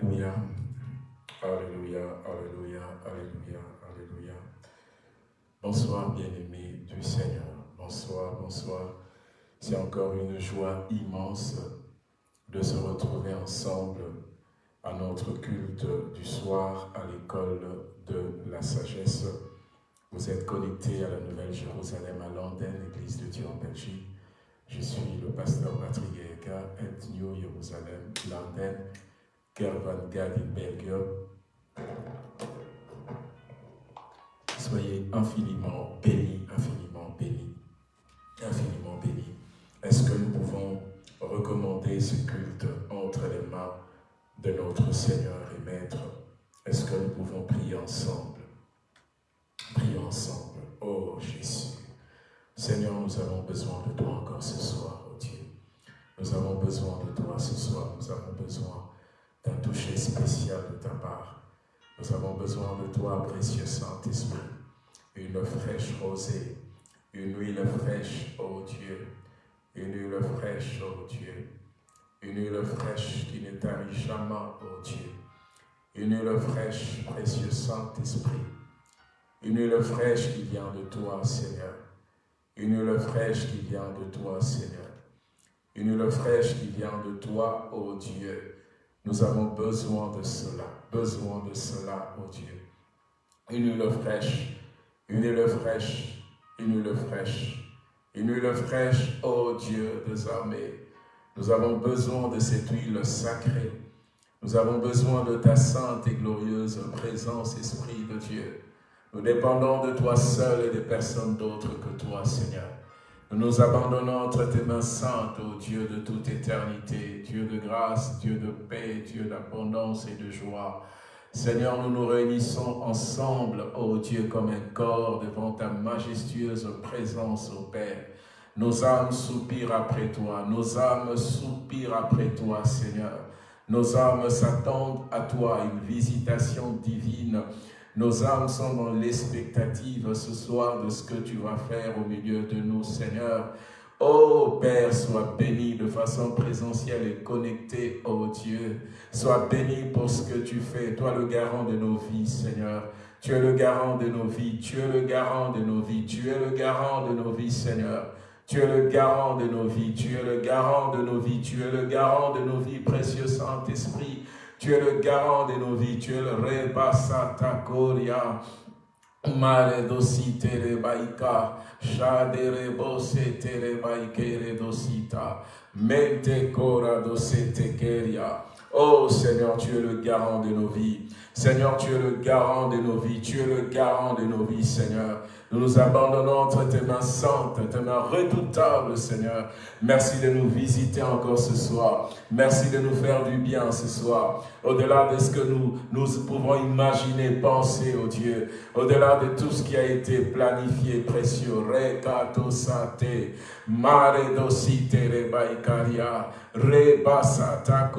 Alléluia. Alléluia, Alléluia, Alléluia, Alléluia. Bonsoir, bien-aimés du Seigneur. Bonsoir, bonsoir. C'est encore une joie immense de se retrouver ensemble à notre culte du soir à l'école de la sagesse. Vous êtes connectés à la Nouvelle Jérusalem à Londres, Église de Dieu en Belgique. Je suis le pasteur Patrick Eka, et New Jérusalem, Kervan Soyez infiniment bénis, infiniment bénis, infiniment bénis. Est-ce que nous pouvons recommander ce culte entre les mains de notre Seigneur et Maître? Est-ce que nous pouvons prier ensemble? Prions ensemble. Oh Jésus, Seigneur, nous avons besoin de toi encore ce soir, oh Dieu. Nous avons besoin de toi ce soir. Nous avons besoin toucher spécial de ta part. Nous avons besoin de toi, précieux Saint-Esprit. Une fraîche rosée, une huile fraîche, oh Dieu. Une huile fraîche, oh Dieu. Une huile fraîche qui ne tarit jamais, oh Dieu. Une huile fraîche, précieux Saint-Esprit. Une huile fraîche qui vient de toi, Seigneur. Une huile fraîche qui vient de toi, Seigneur. Une huile fraîche qui vient de toi, ô Dieu. Nous avons besoin de cela, besoin de cela, ô Dieu. Une huile fraîche, une huile fraîche, une huile fraîche, une huile fraîche, ô Dieu des armées. Nous avons besoin de cette huile sacrée. Nous avons besoin de ta sainte et glorieuse présence, Esprit de Dieu. Nous dépendons de toi seul et de personne d'autre que toi, Seigneur. Nous nous abandonnons entre tes mains saintes, ô Dieu de toute éternité, Dieu de grâce, Dieu de paix, Dieu d'abondance et de joie. Seigneur, nous nous réunissons ensemble, ô Dieu, comme un corps devant ta majestueuse présence, ô Père. Nos âmes soupirent après toi, nos âmes soupirent après toi, Seigneur. Nos âmes s'attendent à toi, une visitation divine nos âmes sont dans l'expectative ce soir de ce que tu vas faire au milieu de nous, Seigneur. Oh Père, sois béni de façon présentielle et connectée, oh Dieu. Sois béni pour ce que tu fais, toi le garant de nos vies, Seigneur. Tu es le garant de nos vies, tu es le garant de nos vies, tu es le garant de nos vies, Seigneur. Tu es le garant de nos vies, tu es le garant de nos vies, tu es le garant de nos vies, précieux Saint-Esprit. Tu es le garant de nos vies. Tu es le rebasata koria. Mare dosi tere baika. Shadere bose tere baikere dosita. Mente kora dosete keria. Oh Seigneur, tu es le garant de nos vies. Seigneur, tu es le garant de nos vies. Tu es le garant de nos vies, Seigneur. Nous nous abandonnons entre tes mains saintes, tes mains redoutables, Seigneur. Merci de nous visiter encore ce soir. Merci de nous faire du bien ce soir. Au-delà de ce que nous, pouvons imaginer, penser, oh Dieu. Au-delà de tout ce qui a été planifié, précieux. Rekato sate, mare dosite rebaikaria, rebasata.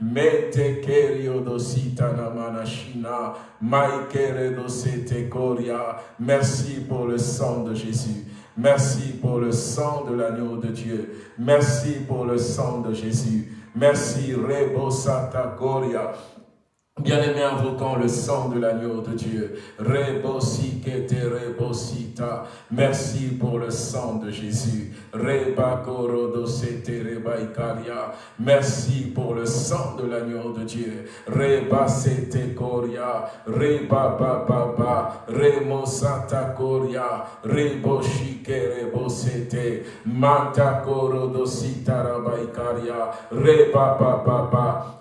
Mete kerio dosita namanashina, maikere dosete koria. Merci pour le sang de Jésus. Merci pour le sang de l'agneau de Dieu. Merci pour le sang de Jésus. Merci, Rebosata Koria. Bien-aimé, invoquant le sang de l'agneau de Dieu. Rebosikete rebosita. Merci pour le sang de Jésus. Rebakorodosete rebaikaria. Merci pour le sang de l'agneau de Dieu. Rebasete koria. Rebababa. Remosata koria. Reboshike rebosete. Mantakorodosita rabaikaria. Rebababa.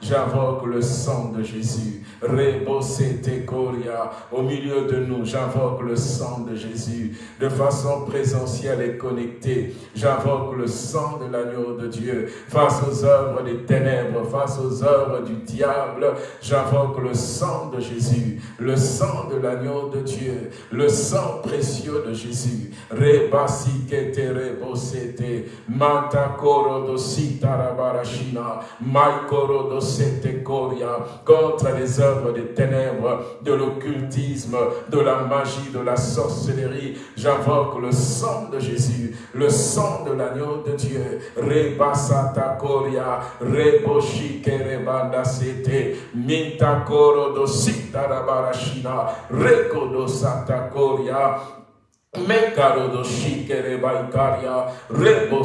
J'invoque le sang de Jésus. Rebosete Koria, au milieu de nous, j'invoque le sang de Jésus. De façon présentielle et connectée, j'invoque le sang de l'agneau de Dieu. Face aux œuvres des ténèbres, face aux œuvres du diable, j'invoque le sang de Jésus. Le sang de l'agneau de Dieu. Le sang précieux de Jésus. Rebasikete rebosete. Mantakoro dosita rabarashina. Maiko contre les œuvres des ténèbres, de l'occultisme, de la magie, de la sorcellerie. J'invoque le sang de Jésus, le sang de l'agneau de Dieu. Rebasata Koria, Reboshike Rebanda Sete, Mintakoro do Sitarabarashina, Rekodo Sata Koria, Mekaro do shikere baikaria, rebo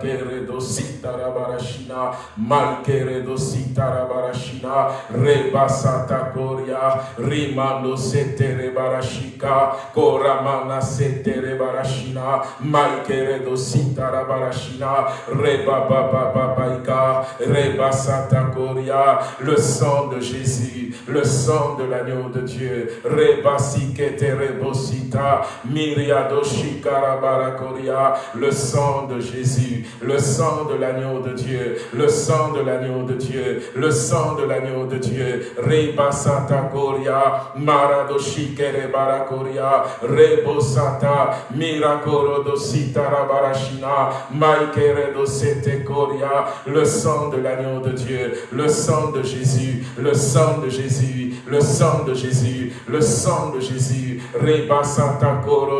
kere do sitara barashina, malkere do sitara barashina, reba sata koria, rimando setere barashika, koramana setere barashina, malkere do sitara barashina, reba baba babaika, reba koria, le sang de Jésus, le sang de l'agneau de Dieu, reba sikete rebosita, mi le sang de Jésus, le sang de l'agneau de Dieu, le sang de l'agneau de Dieu, le sang de l'agneau de Dieu, Reba Santa Koria, Maradoshikere Barakoria, Rebo Santa, Mirakoro dosita Rabarashina, Maikere dosete Koria, le sang de l'agneau de Dieu, le sang de Jésus, le sang de Jésus, le sang de Jésus, le sang de Jésus, Reba Santa Koro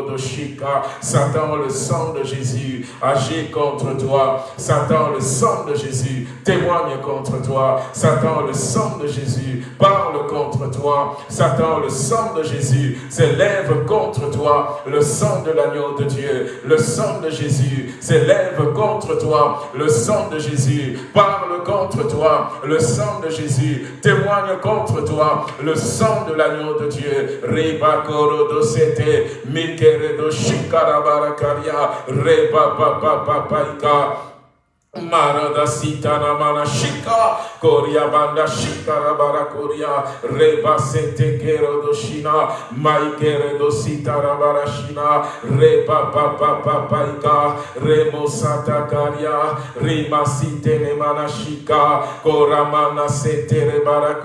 Satan, le sang de Jésus agit contre toi. Satan, le sang de Jésus témoigne contre toi. Satan, le sang de Jésus parle contre toi. Satan, le sang de Jésus s'élève contre toi. Le sang de l'agneau de Dieu, le sang de Jésus s'élève contre toi. Le sang de Jésus parle contre toi. Le sang de Jésus témoigne contre toi. Le sang de l'agneau de Dieu. Do shikarabarakaria, reba papa papaika. Marada sitana mana shika koria banda shikara bara koria. Reba sete kero do shina maikere do sitara bara shina. Reba pa pa pa paika remo sata sitene mana shika koramana sete rebara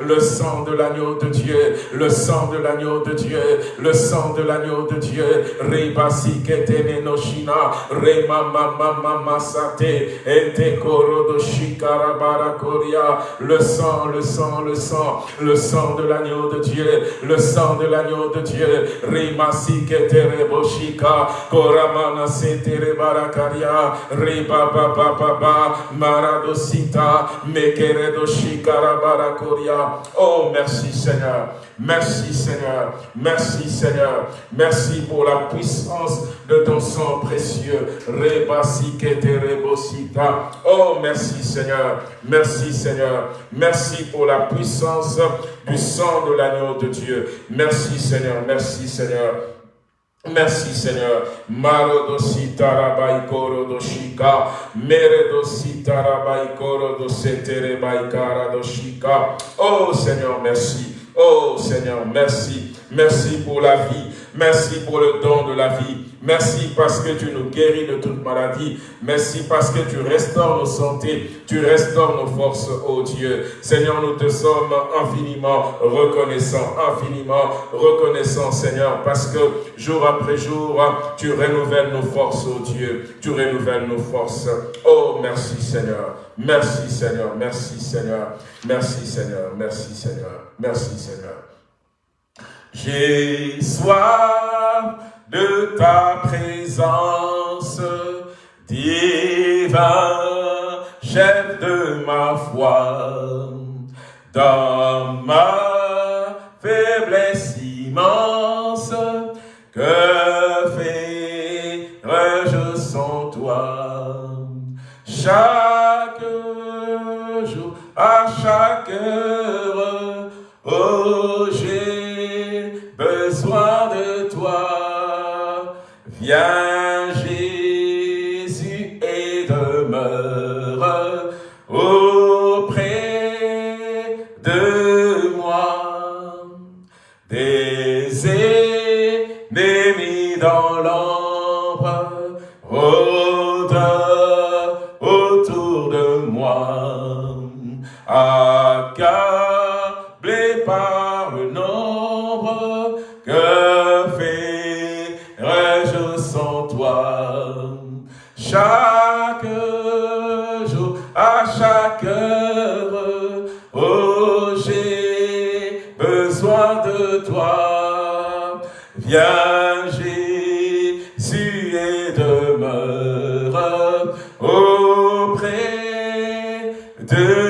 le sang de l'agneau de Dieu le sang de l'agneau de Dieu le sang de l'agneau de Dieu. Reba sikete shina rema mama mama sate le sang, le sang, le sang, le sang de l'agneau de Dieu, le sang de l'agneau de Dieu, Rimasi ketere boshika, Koramana setere barakaria, Riba baba baba, Maradosita, Mekere doshikara barakoria. Oh, merci Seigneur. Merci Seigneur, merci Seigneur, merci pour la puissance de ton sang précieux. Oh, merci Seigneur, merci Seigneur, merci pour la puissance du sang de l'agneau de Dieu. Merci Seigneur, merci Seigneur. Merci Seigneur. Doshika. Doshika. Oh Seigneur, merci. Oh Seigneur, merci. Merci pour la vie. Merci pour le don de la vie. Merci parce que tu nous guéris de toute maladie. Merci parce que tu restaures nos santé, tu restaures nos forces, oh Dieu. Seigneur, nous te sommes infiniment reconnaissants, infiniment reconnaissants, Seigneur, parce que jour après jour, tu renouvelles nos forces, oh Dieu. Tu renouvelles nos forces. Oh, merci Seigneur. Merci Seigneur. Merci Seigneur. Merci Seigneur. Merci Seigneur. Merci Seigneur. J'ai soif de ta présence, divin chef de ma foi, dans ma faiblesse immense, que ferais-je sans toi? Chaque jour, à chaque heure, oh j'ai besoin de toi. Viens toi. Viens, Jésus, et demeure auprès de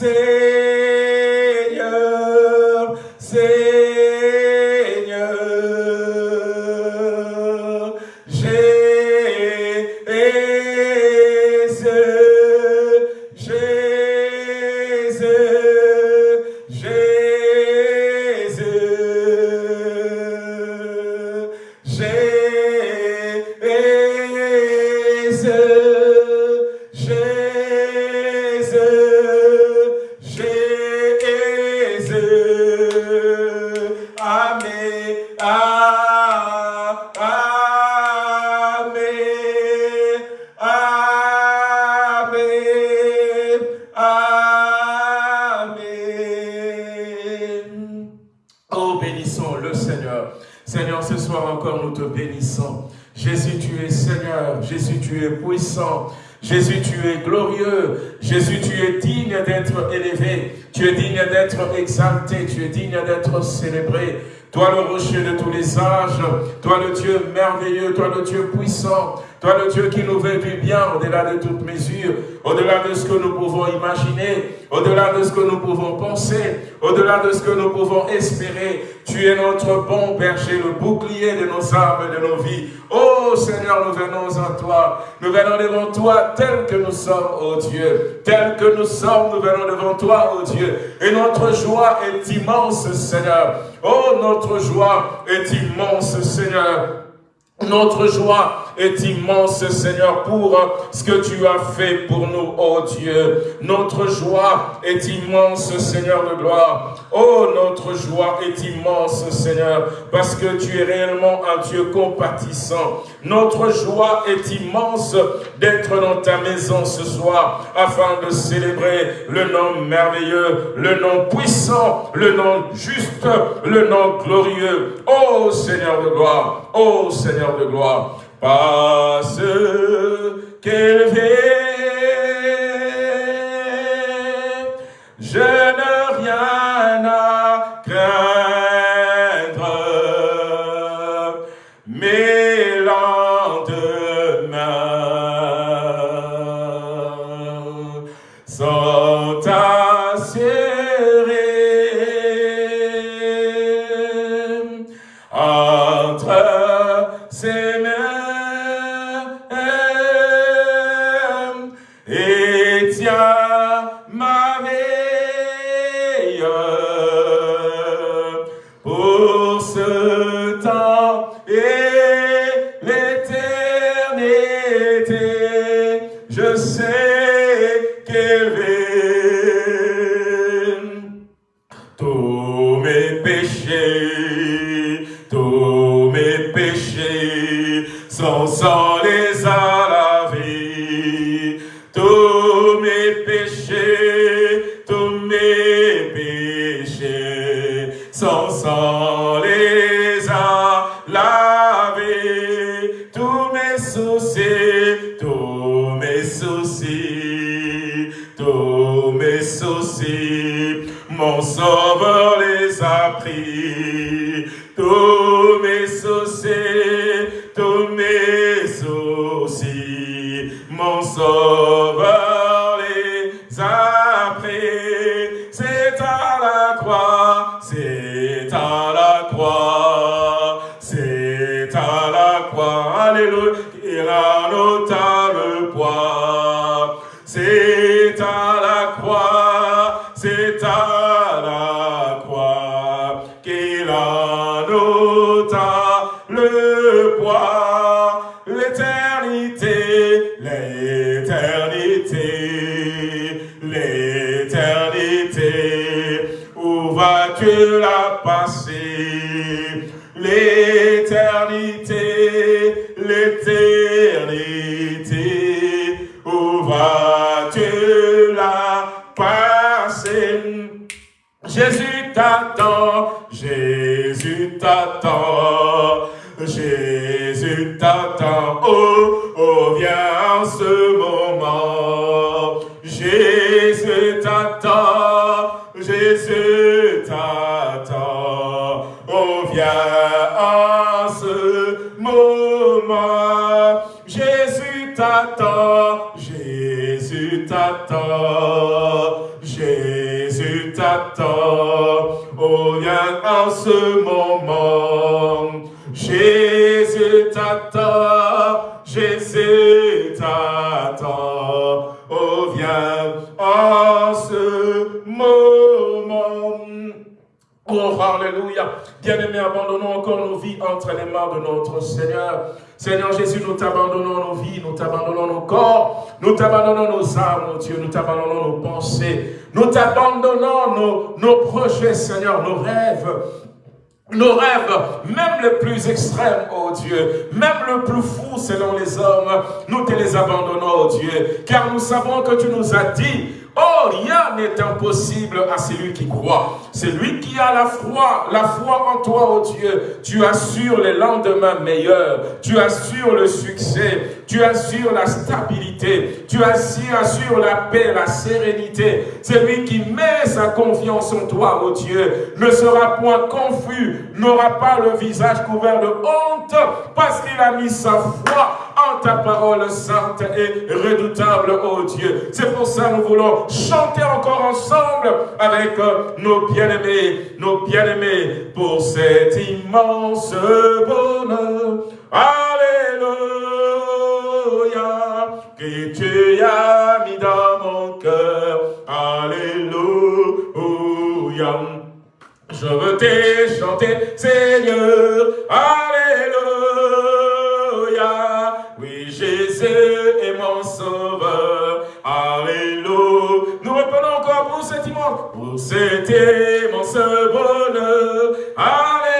say. Toi le rocher de tous les âges, toi le Dieu merveilleux, toi le Dieu puissant, toi le Dieu qui nous veut du bien au-delà de toute mesure, au-delà de ce que nous pouvons imaginer, au-delà de ce que nous pouvons penser, au-delà de ce que nous pouvons espérer. Tu es notre bon berger, le bouclier de nos âmes et de nos vies. Oh Seigneur, nous venons à toi. Nous venons devant toi tel que nous sommes, oh Dieu. Tel que nous sommes, nous venons devant toi, oh Dieu. Et notre joie est immense, Seigneur. Oh, notre joie est immense, Seigneur. Notre joie est immense, Seigneur, pour ce que tu as fait pour nous, oh Dieu. Notre joie est immense, Seigneur de gloire. Oh, notre joie est immense, Seigneur, parce que tu es réellement un Dieu compatissant. Notre joie est immense d'être dans ta maison ce soir, afin de célébrer le nom merveilleux, le nom puissant, le nom juste, le nom glorieux. Oh, Seigneur de gloire, oh, Seigneur de gloire parce qu'élevé, je n'ai rien tous mes soucis, mon sauveur les a pris. De notre Seigneur. Seigneur Jésus, nous t'abandonnons nos vies, nous t'abandonnons nos corps, nous t'abandonnons nos âmes, Dieu, nous t'abandonnons nos pensées, nous t'abandonnons nos, nos projets, Seigneur, nos rêves, nos rêves, même les plus extrêmes, oh Dieu, même le plus fou selon les hommes, nous te les abandonnons, oh Dieu, car nous savons que tu nous as dit, oh, rien n'est impossible à celui qui croit. C'est lui qui a la foi, la foi en toi, oh Dieu. Tu assures les lendemains meilleurs, tu assures le succès, tu assures la stabilité, tu assures la paix, la sérénité. C'est lui qui met sa confiance en toi, oh Dieu, ne sera point confus, n'aura pas le visage couvert de honte, parce qu'il a mis sa foi ta parole sainte et redoutable, oh Dieu. C'est pour ça que nous voulons chanter encore ensemble avec euh, nos bien-aimés, nos bien-aimés, pour cet immense bonheur. Alléluia, que tu as mis dans mon cœur. Alléluia. Je veux te chanter, Seigneur. Alléluia. Jésus est mon sauveur. Alléluia. Nous reprenons encore pour cet immense, pour cet immense bonheur. Alléluia.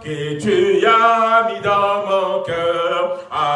Que tu as mis dans mon cœur. Alléluia.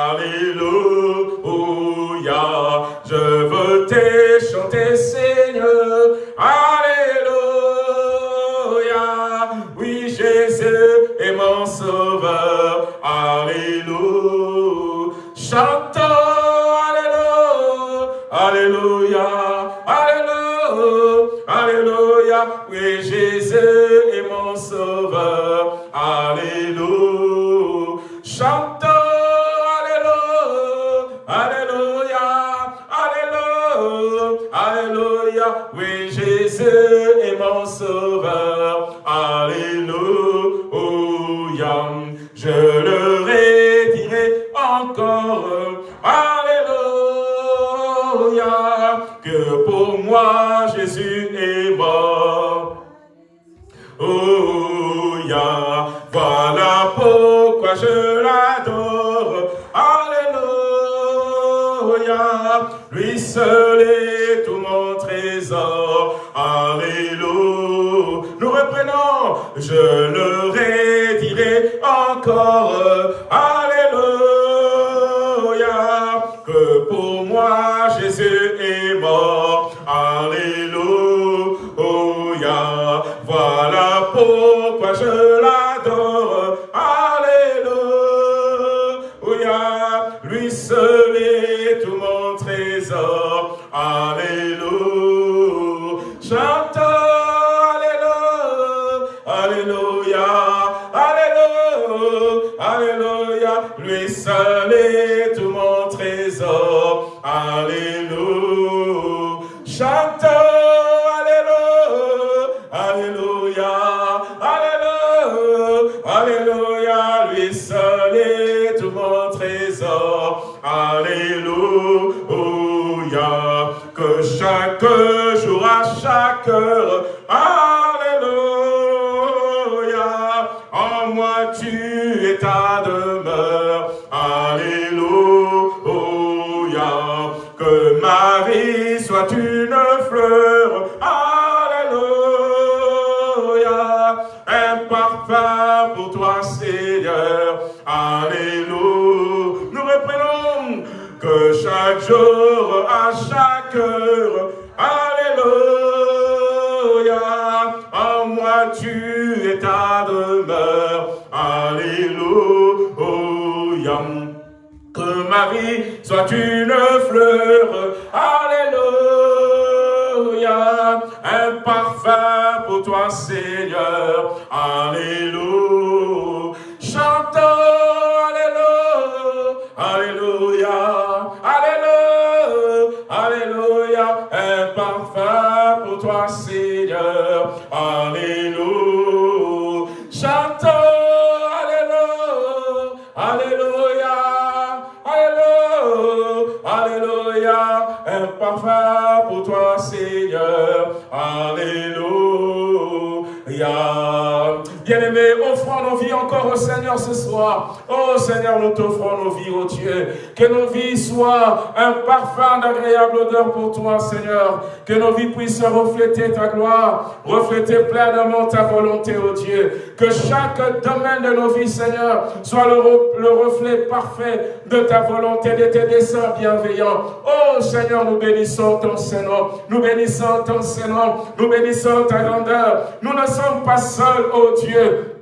Encore au Seigneur ce soir. Oh Seigneur, nous t'offrons nos vies, oh Dieu. Que nos vies soient un parfum d'agréable odeur pour toi, Seigneur. Que nos vies puissent refléter ta gloire, refléter pleinement ta volonté, oh Dieu. Que chaque domaine de nos vies, Seigneur, soit le, reflet parfait de ta volonté, de tes desseins bienveillants. Oh Seigneur, nous bénissons ton Seigneur. Nous bénissons ton Seigneur. Nous bénissons ta grandeur. Nous ne sommes pas seuls, oh Dieu.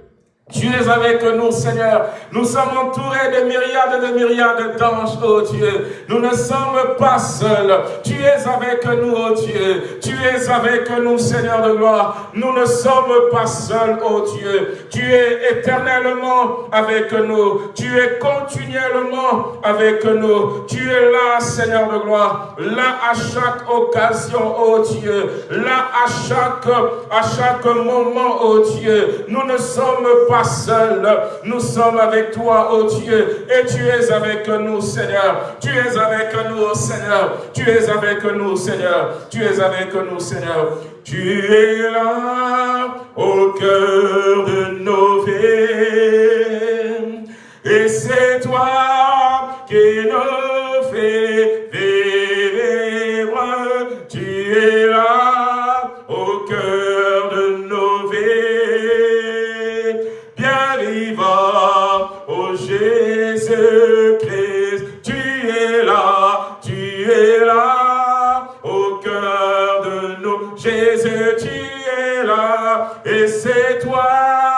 Tu es avec nous, Seigneur. Nous sommes entourés de myriades et de myriades d'anges, oh Dieu. Nous ne sommes pas seuls. Tu es avec nous, oh Dieu. Tu es avec nous, Seigneur de gloire. Nous ne sommes pas seuls, oh Dieu. Tu es éternellement avec nous. Tu es continuellement avec nous. Tu es là, Seigneur de gloire. Là à chaque occasion, oh Dieu. Là à chaque, à chaque moment, oh Dieu. Nous ne sommes pas seul. Nous sommes avec toi, oh Dieu, et tu es avec nous, Seigneur. Tu es avec nous, Seigneur. Tu es avec nous, Seigneur. Tu es avec nous, Seigneur. Tu es là au cœur de nos vies. Et c'est toi qui nous Jésus, tu es là, et c'est toi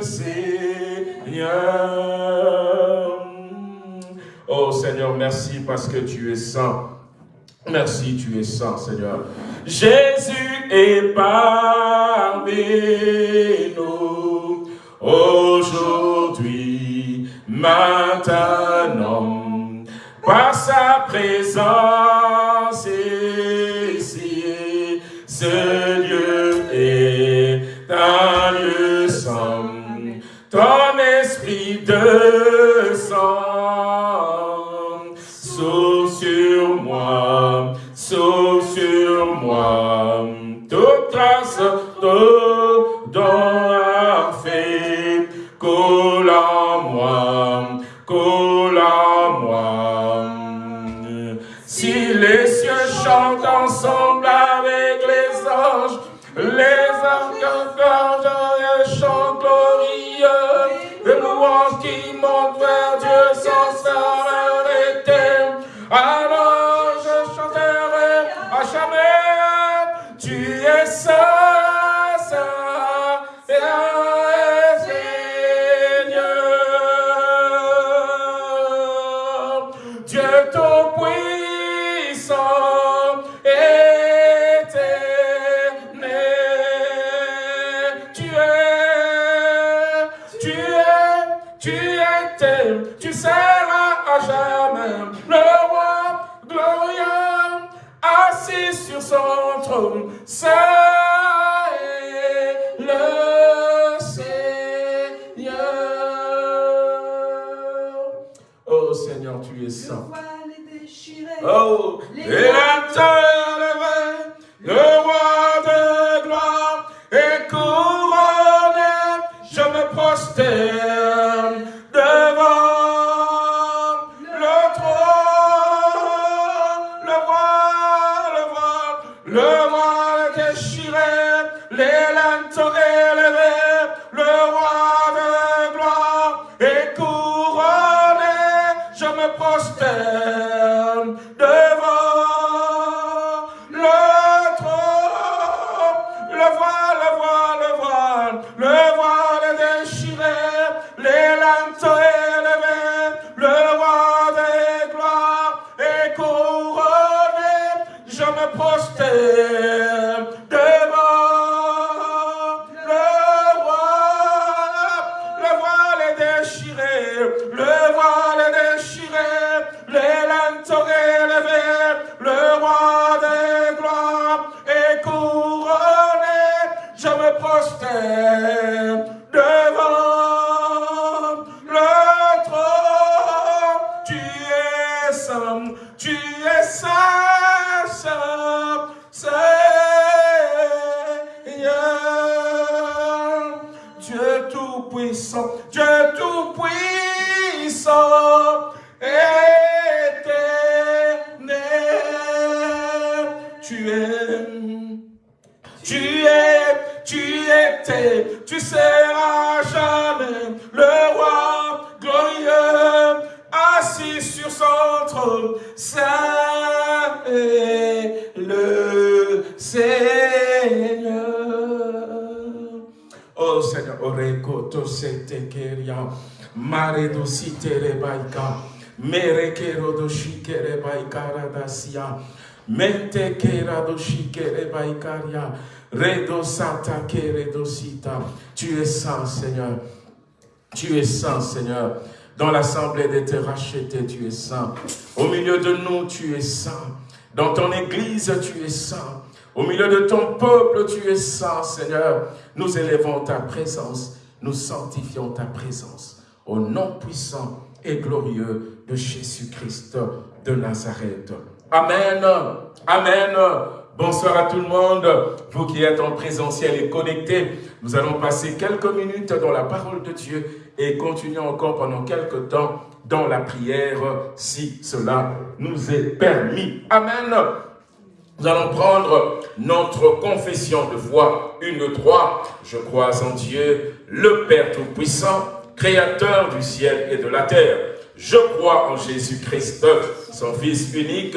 Seigneur. Oh Seigneur, merci parce que tu es saint. Merci, tu es saint, Seigneur. Jésus est parmi nous aujourd'hui, maintenant, par sa présence. victor. Tu étais, tu seras jamais le roi glorieux, assis sur son trône, saint est le Seigneur. Oh Seigneur, Oreko Tosete Keria, Maredo Sitere Baika, Merekero do Sita. Tu es saint, Seigneur. Tu es saint, Seigneur. Dans l'assemblée des terres rachetées, tu es saint. Au milieu de nous, tu es saint. Dans ton église, tu es saint. Au milieu de ton peuple, tu es saint, Seigneur. Nous élevons ta présence, nous sanctifions ta présence. Au nom puissant et glorieux de Jésus-Christ de Nazareth. Amen. Amen. Bonsoir à tout le monde. Vous qui êtes en présentiel et connectés, nous allons passer quelques minutes dans la parole de Dieu et continuer encore pendant quelques temps dans la prière, si cela nous est permis. Amen. Nous allons prendre notre confession de foi, une trois. Je crois en Dieu, le Père Tout-Puissant, Créateur du ciel et de la terre. Je crois en Jésus-Christ, son Fils unique,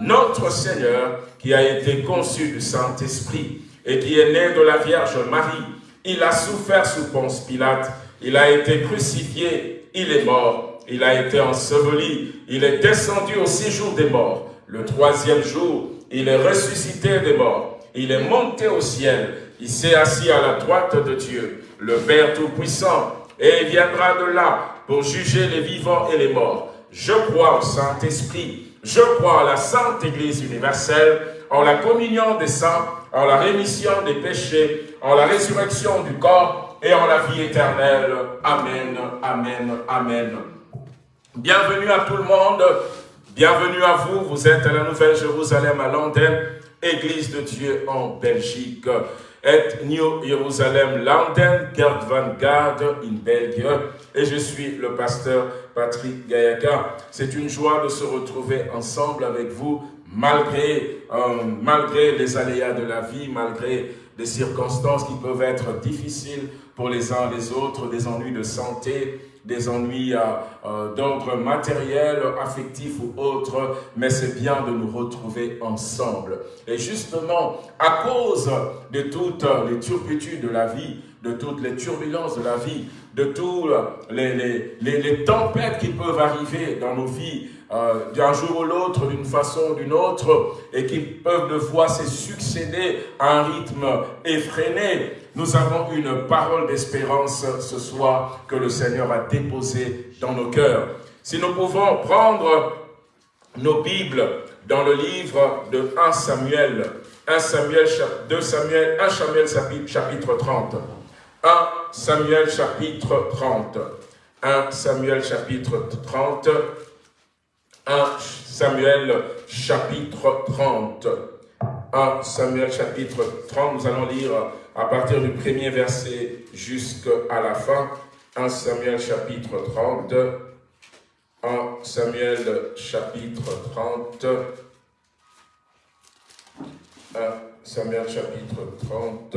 notre Seigneur, qui a été conçu du Saint-Esprit et qui est né de la Vierge Marie. Il a souffert sous Ponce Pilate, il a été crucifié, il est mort, il a été enseveli, il est descendu au séjour des morts. Le troisième jour, il est ressuscité des morts. Il est monté au ciel. Il s'est assis à la droite de Dieu, le Père Tout-Puissant. Et il viendra de là pour juger les vivants et les morts. Je crois au Saint-Esprit. Je crois à la Sainte Église universelle, en la communion des saints, en la rémission des péchés, en la résurrection du corps et en la vie éternelle. Amen, Amen, Amen. Bienvenue à tout le monde. Bienvenue à vous, vous êtes à la Nouvelle Jérusalem à Londres, Église de Dieu en Belgique. Et New Jérusalem London, Gerd van in Belgique. Et je suis le pasteur Patrick Gayaka. C'est une joie de se retrouver ensemble avec vous, malgré, euh, malgré les aléas de la vie, malgré des circonstances qui peuvent être difficiles pour les uns les autres, des ennuis de santé, des ennuis euh, euh, d'ordre matériel, affectif ou autre, mais c'est bien de nous retrouver ensemble. Et justement, à cause de toutes les turpitudes de la vie, de toutes les turbulences de la vie, de toutes les, les, les, les tempêtes qui peuvent arriver dans nos vies, euh, d'un jour ou l'autre, d'une façon ou d'une autre, et qui peuvent de fois se succéder à un rythme effréné. Nous avons une parole d'espérance ce soir que le Seigneur a déposée dans nos cœurs. Si nous pouvons prendre nos Bibles dans le livre de 1 Samuel, 1 Samuel, 2 Samuel, 1 Samuel chapitre 30. 1 Samuel chapitre 30. 1 Samuel chapitre 30. 1 Samuel chapitre 30. 1 Samuel chapitre 30, nous allons lire à partir du premier verset jusqu'à la fin. 1 Samuel chapitre 30. 1 Samuel chapitre 30. 1 Samuel chapitre 30.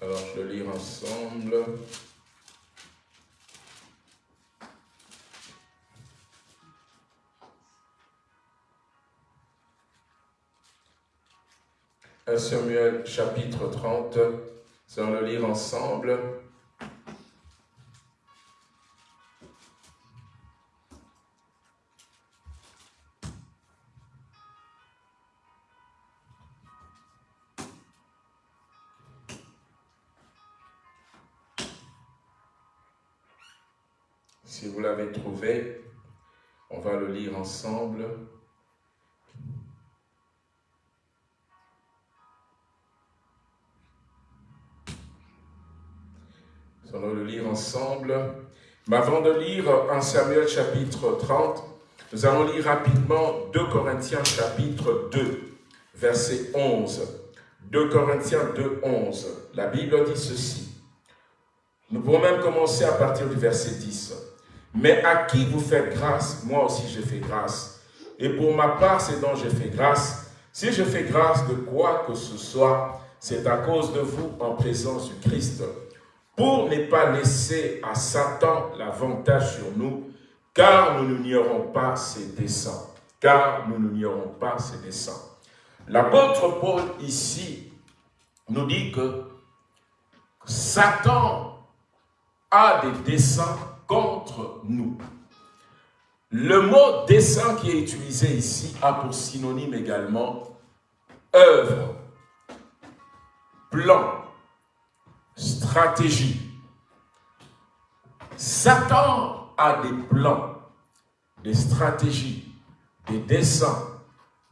Alors, je le lire ensemble. Samuel chapitre 30, c'est on le lire ensemble. Ensemble. Nous allons le lire ensemble. Mais avant de lire 1 Samuel chapitre 30, nous allons lire rapidement 2 Corinthiens chapitre 2, verset 11. 2 Corinthiens 2, 11. La Bible dit ceci. Nous pouvons même commencer à partir du verset 10. Mais à qui vous faites grâce, moi aussi je fais grâce. Et pour ma part, c'est dont je fais grâce. Si je fais grâce de quoi que ce soit, c'est à cause de vous en présence du Christ pour ne pas laisser à Satan l'avantage sur nous, car nous n'ignorons pas ses desseins. Car nous n'ignorons pas ses desseins. L'apôtre Paul ici nous dit que Satan a des desseins contre nous. Le mot dessein qui est utilisé ici a pour synonyme également œuvre, plan, stratégie. Satan a des plans, des stratégies, des dessins,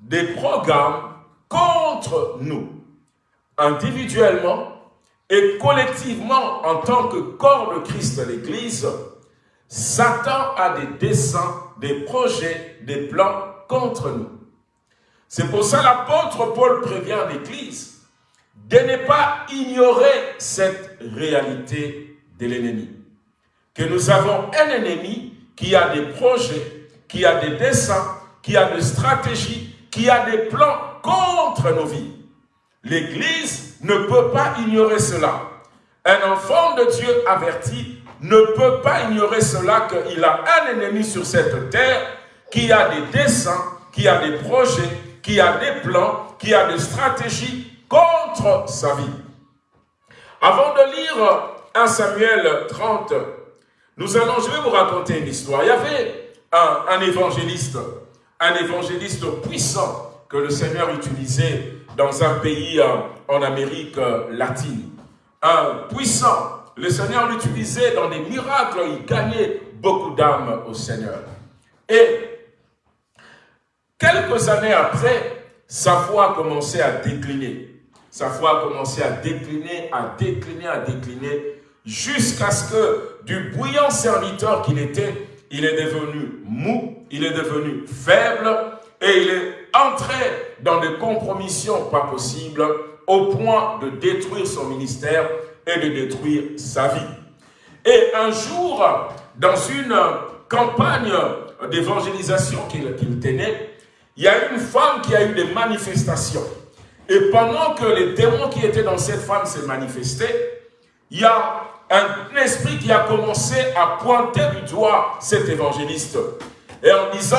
des programmes contre nous, individuellement et collectivement en tant que corps de Christ de l'Église. Satan a des dessins, des projets, des plans contre nous. C'est pour ça l'apôtre Paul prévient l'Église de ne pas ignorer cette réalité de l'ennemi. Que nous avons un ennemi qui a des projets, qui a des dessins, qui a des stratégies, qui a des plans contre nos vies. L'Église ne peut pas ignorer cela. Un enfant de Dieu averti ne peut pas ignorer cela qu'il a un ennemi sur cette terre qui a des dessins, qui a des projets, qui a des plans, qui a des stratégies contre sa vie. Avant de lire 1 Samuel 30, nous allons, je vais vous raconter une histoire. Il y avait un, évangéliste, un évangéliste puissant que le Seigneur utilisait dans un pays euh, en Amérique euh, latine. Un puissant. Le Seigneur l'utilisait dans des miracles. Il gagnait beaucoup d'âmes au Seigneur. Et quelques années après, sa foi a commencé à décliner sa foi a commencé à décliner, à décliner, à décliner, jusqu'à ce que du bouillant serviteur qu'il était, il est devenu mou, il est devenu faible, et il est entré dans des compromissions pas possibles, au point de détruire son ministère et de détruire sa vie. Et un jour, dans une campagne d'évangélisation qu'il tenait, il y a une femme qui a eu des manifestations. Et pendant que les démons qui étaient dans cette femme se manifestaient, il y a un esprit qui a commencé à pointer du doigt cet évangéliste. Et en disant,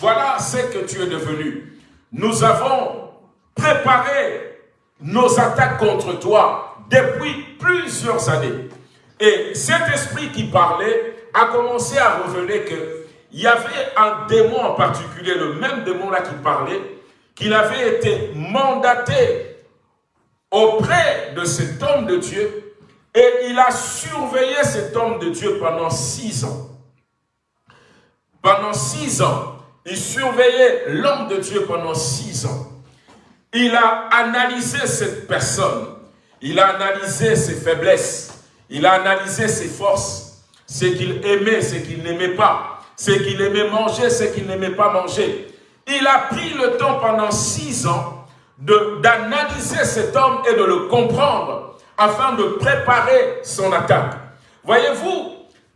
voilà ce que tu es devenu. Nous avons préparé nos attaques contre toi depuis plusieurs années. Et cet esprit qui parlait a commencé à révéler qu'il y avait un démon en particulier, le même démon là qui parlait, qu'il avait été mandaté auprès de cet homme de Dieu et il a surveillé cet homme de Dieu pendant six ans. Pendant six ans, il surveillait l'homme de Dieu pendant six ans. Il a analysé cette personne. Il a analysé ses faiblesses. Il a analysé ses forces. Ce qu'il aimait, ce qu'il n'aimait pas. Ce qu'il aimait manger, ce qu'il n'aimait pas manger. Il a pris le temps pendant six ans d'analyser cet homme et de le comprendre afin de préparer son attaque. Voyez-vous,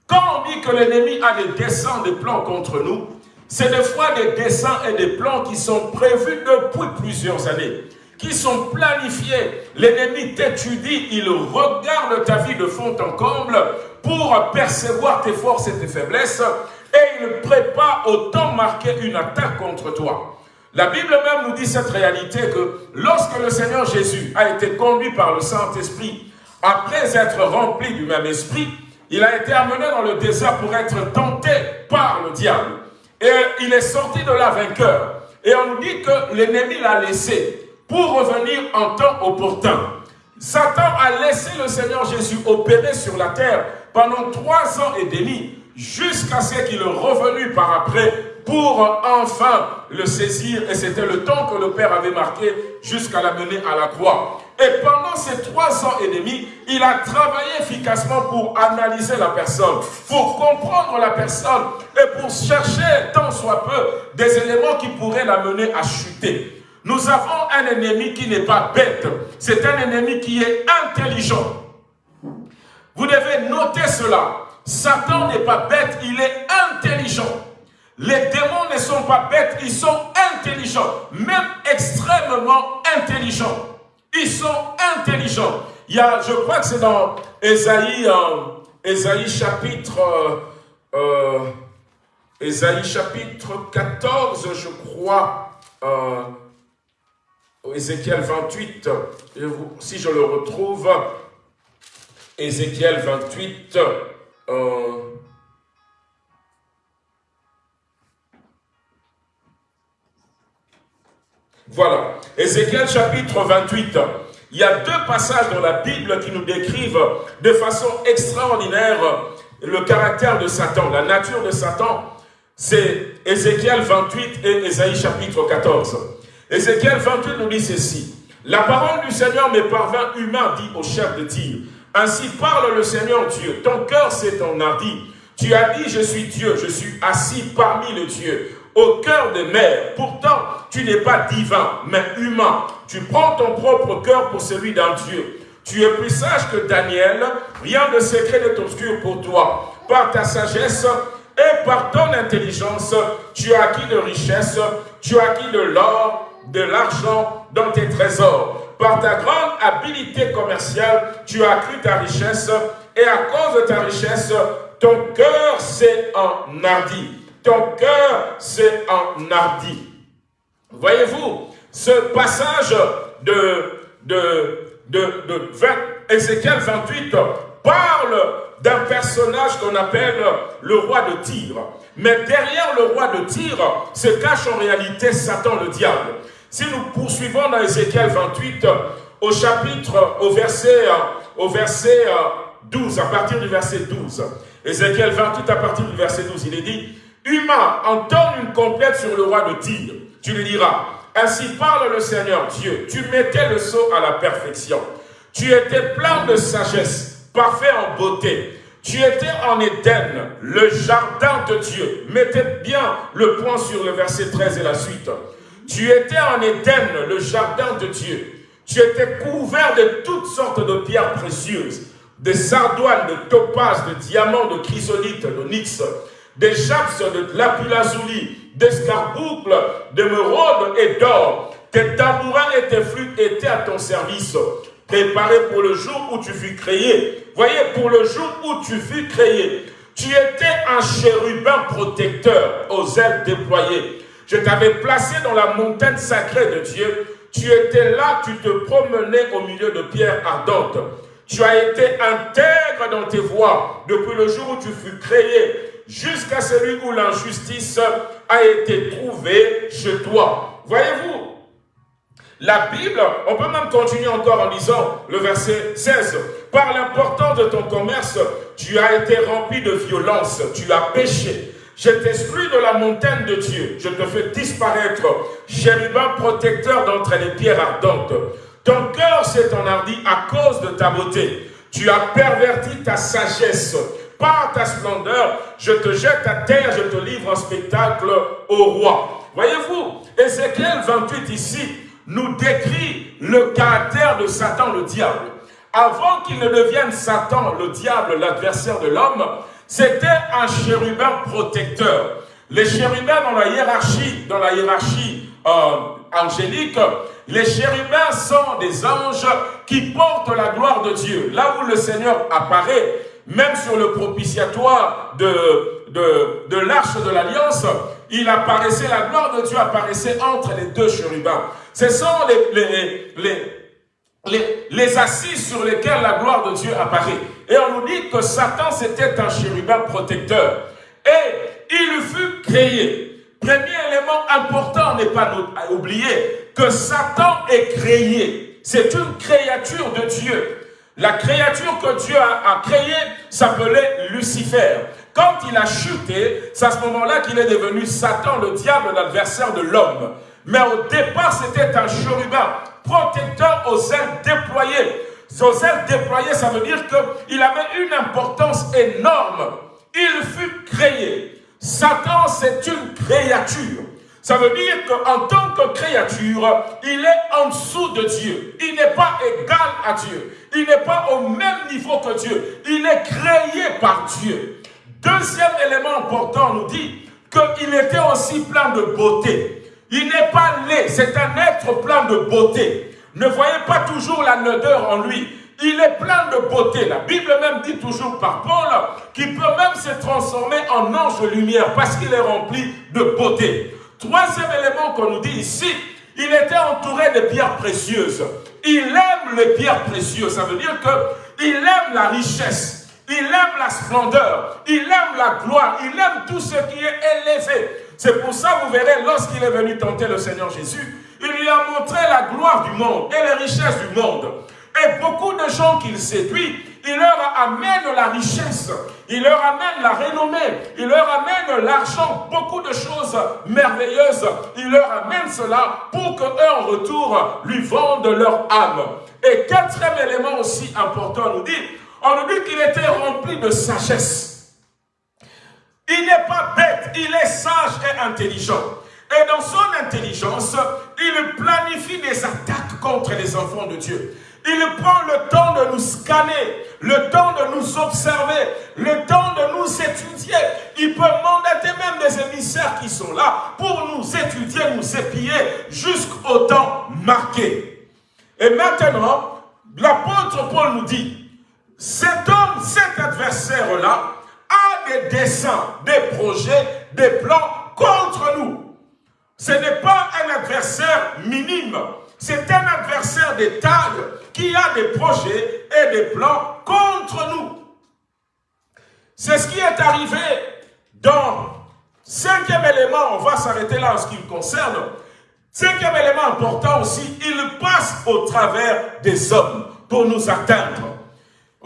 quand on dit que l'ennemi a des desseins, des plans contre nous, c'est des fois des dessins et des plans qui sont prévus depuis plusieurs années, qui sont planifiés. L'ennemi t'étudie, il regarde ta vie de fond en comble pour percevoir tes forces et tes faiblesses et il prépare au temps marqué une attaque contre toi. La Bible même nous dit cette réalité que lorsque le Seigneur Jésus a été conduit par le Saint-Esprit, après être rempli du même esprit, il a été amené dans le désert pour être tenté par le diable. Et il est sorti de là vainqueur. Et on nous dit que l'ennemi l'a laissé pour revenir en temps opportun. Satan a laissé le Seigneur Jésus opérer sur la terre pendant trois ans et demi, jusqu'à ce qu'il est revenu par après pour enfin le saisir. Et c'était le temps que le Père avait marqué jusqu'à l'amener à la croix. Et pendant ces trois ans et demi, il a travaillé efficacement pour analyser la personne, pour comprendre la personne et pour chercher, tant soit peu, des éléments qui pourraient l'amener à chuter. Nous avons un ennemi qui n'est pas bête, c'est un ennemi qui est intelligent. Vous devez noter cela. Satan n'est pas bête, il est intelligent. Les démons ne sont pas bêtes, ils sont intelligents, même extrêmement intelligents. Ils sont intelligents. Je crois que c'est dans Ésaïe, euh, chapitre, euh, euh chapitre 14, je crois, Ézéchiel 28, si je le retrouve, Ézéchiel 28, Voilà. Ézéchiel chapitre 28. Il y a deux passages dans la Bible qui nous décrivent de façon extraordinaire le caractère de Satan, la nature de Satan. C'est Ézéchiel 28 et Ésaïe chapitre 14. Ézéchiel 28 nous dit ceci. La parole du Seigneur me parvint humain, dit au chef de tir. Ainsi parle le Seigneur Dieu. Ton cœur s'est enhardi. Tu as dit, je suis Dieu, je suis assis parmi les dieux au cœur des mers. Pourtant, tu n'es pas divin, mais humain. Tu prends ton propre cœur pour celui d'un Dieu. Tu es plus sage que Daniel, rien de secret n'est obscur pour toi. Par ta sagesse et par ton intelligence, tu as acquis de richesses, tu as acquis de l'or, de l'argent dans tes trésors. Par ta grande habileté commerciale, tu as accru ta richesse, et à cause de ta richesse, ton cœur s'est enhardi ton cœur s'est enhardi. Voyez-vous, ce passage de, de, de, de 20, Ézéchiel 28 parle d'un personnage qu'on appelle le roi de Tyr. Mais derrière le roi de Tyr se cache en réalité Satan le diable. Si nous poursuivons dans Ézéchiel 28, au chapitre, au verset, au verset 12, à partir du verset 12, Ézéchiel 28 à partir du verset 12, il est dit, humain entend une complète sur le roi de Tyr, tu lui diras, ainsi parle le Seigneur Dieu, tu mettais le sceau à la perfection. Tu étais plein de sagesse, parfait en beauté. Tu étais en Éden, le jardin de Dieu. Mettez bien le point sur le verset 13 et la suite. Tu étais en Éden, le jardin de Dieu. Tu étais couvert de toutes sortes de pierres précieuses, de sardoines, de topazes, de diamants, de chrysolites, de nix, des japs de lapis-lazuli, d'escarboucles, d'émeraudes et d'or. Tes tambourins et tes flûtes étaient à ton service, préparés pour le jour où tu fus créé. Voyez, pour le jour où tu fus créé, tu étais un chérubin protecteur aux ailes déployées. Je t'avais placé dans la montagne sacrée de Dieu. Tu étais là, tu te promenais au milieu de pierres ardentes. Tu as été intègre dans tes voies depuis le jour où tu fus créé jusqu'à celui où l'injustice a été trouvée chez toi. Voyez-vous, la Bible, on peut même continuer encore en lisant le verset 16. Par l'importance de ton commerce, tu as été rempli de violence, tu as péché. Je t'exclus de la montagne de Dieu. Je te fais disparaître, chérubin protecteur d'entre les pierres ardentes. Ton cœur s'est enhardi à cause de ta beauté. Tu as perverti ta sagesse par ta splendeur, je te jette à terre, je te livre en spectacle au roi. Voyez-vous, Ézéchiel 28 ici nous décrit le caractère de Satan le diable. Avant qu'il ne devienne Satan le diable, l'adversaire de l'homme, c'était un chérubin protecteur. Les chérubins dans la hiérarchie, dans la hiérarchie euh, angélique, les chérubins sont des anges qui portent la gloire de Dieu. Là où le Seigneur apparaît, même sur le propitiatoire de, de, l'arche de l'Alliance, il apparaissait, la gloire de Dieu apparaissait entre les deux chérubins. Ce sont les, les, les, assises sur lesquelles la gloire de Dieu apparaît. Et on nous dit que Satan, c'était un chérubin protecteur. Et il fut créé. Premier élément important n'est pas à oublier que Satan est créé. C'est une créature de Dieu. La créature que Dieu a, a créée s'appelait Lucifer. Quand il a chuté, c'est à ce moment-là qu'il est devenu Satan, le diable, l'adversaire de l'homme. Mais au départ, c'était un chérubin, protecteur aux ailes déployées. Aux ailes déployées, ça veut dire qu'il avait une importance énorme. Il fut créé. Satan, c'est une créature. Ça veut dire qu'en tant que créature, il est en dessous de Dieu. Il n'est pas égal à Dieu. Il n'est pas au même niveau que Dieu. Il est créé par Dieu. Deuxième élément important, nous dit qu'il était aussi plein de beauté. Il n'est pas laid, c'est un être plein de beauté. Ne voyez pas toujours la nodeur en lui. Il est plein de beauté. La Bible même dit toujours par Paul qu'il peut même se transformer en ange de lumière parce qu'il est rempli de beauté. Troisième élément qu'on nous dit ici, il était entouré de pierres précieuses. Il aime les pierres précieuses. Ça veut dire qu'il aime la richesse. Il aime la splendeur, il aime la gloire, il aime tout ce qui est élevé. C'est pour ça, vous verrez, lorsqu'il est venu tenter le Seigneur Jésus, il lui a montré la gloire du monde et les richesses du monde. Et beaucoup de gens qu'il séduit, il leur amène la richesse, il leur amène la renommée, il leur amène l'argent, beaucoup de choses merveilleuses. Il leur amène cela pour qu'eux, en retour, lui vendent leur âme. Et quatrième élément aussi important, nous dit, on nous dit qu'il était rempli de sagesse. Il n'est pas bête, il est sage et intelligent. Et dans son intelligence, il planifie des attaques contre les enfants de Dieu. Il prend le temps de nous scanner, le temps de nous observer, le temps de nous étudier. Il peut mandater même des émissaires qui sont là pour nous étudier, nous épier jusqu'au temps marqué. Et maintenant, l'apôtre Paul nous dit, cet homme, cet adversaire-là, des dessins, des projets, des plans contre nous. Ce n'est pas un adversaire minime, c'est un adversaire de taille qui a des projets et des plans contre nous. C'est ce qui est arrivé dans cinquième élément, on va s'arrêter là en ce qui me concerne. Cinquième élément important aussi, il passe au travers des hommes pour nous atteindre.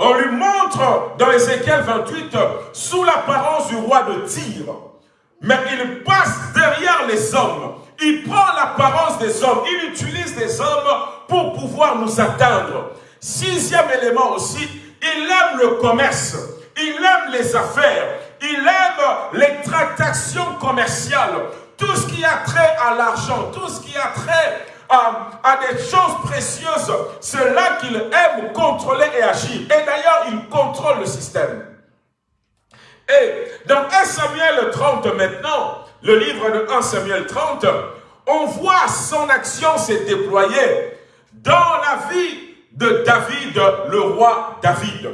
On lui montre dans Ézéchiel 28 sous l'apparence du roi de Tyr. Mais il passe derrière les hommes. Il prend l'apparence des hommes. Il utilise des hommes pour pouvoir nous atteindre. Sixième élément aussi, il aime le commerce. Il aime les affaires. Il aime les tractations commerciales. Tout ce qui a trait à l'argent, tout ce qui a trait à, des choses précieuses, c'est là qu'il aime contrôler et agir. Et d'ailleurs, il contrôle le système. Et dans 1 Samuel 30 maintenant, le livre de 1 Samuel 30, on voit son action se déployer dans la vie de David, le roi David.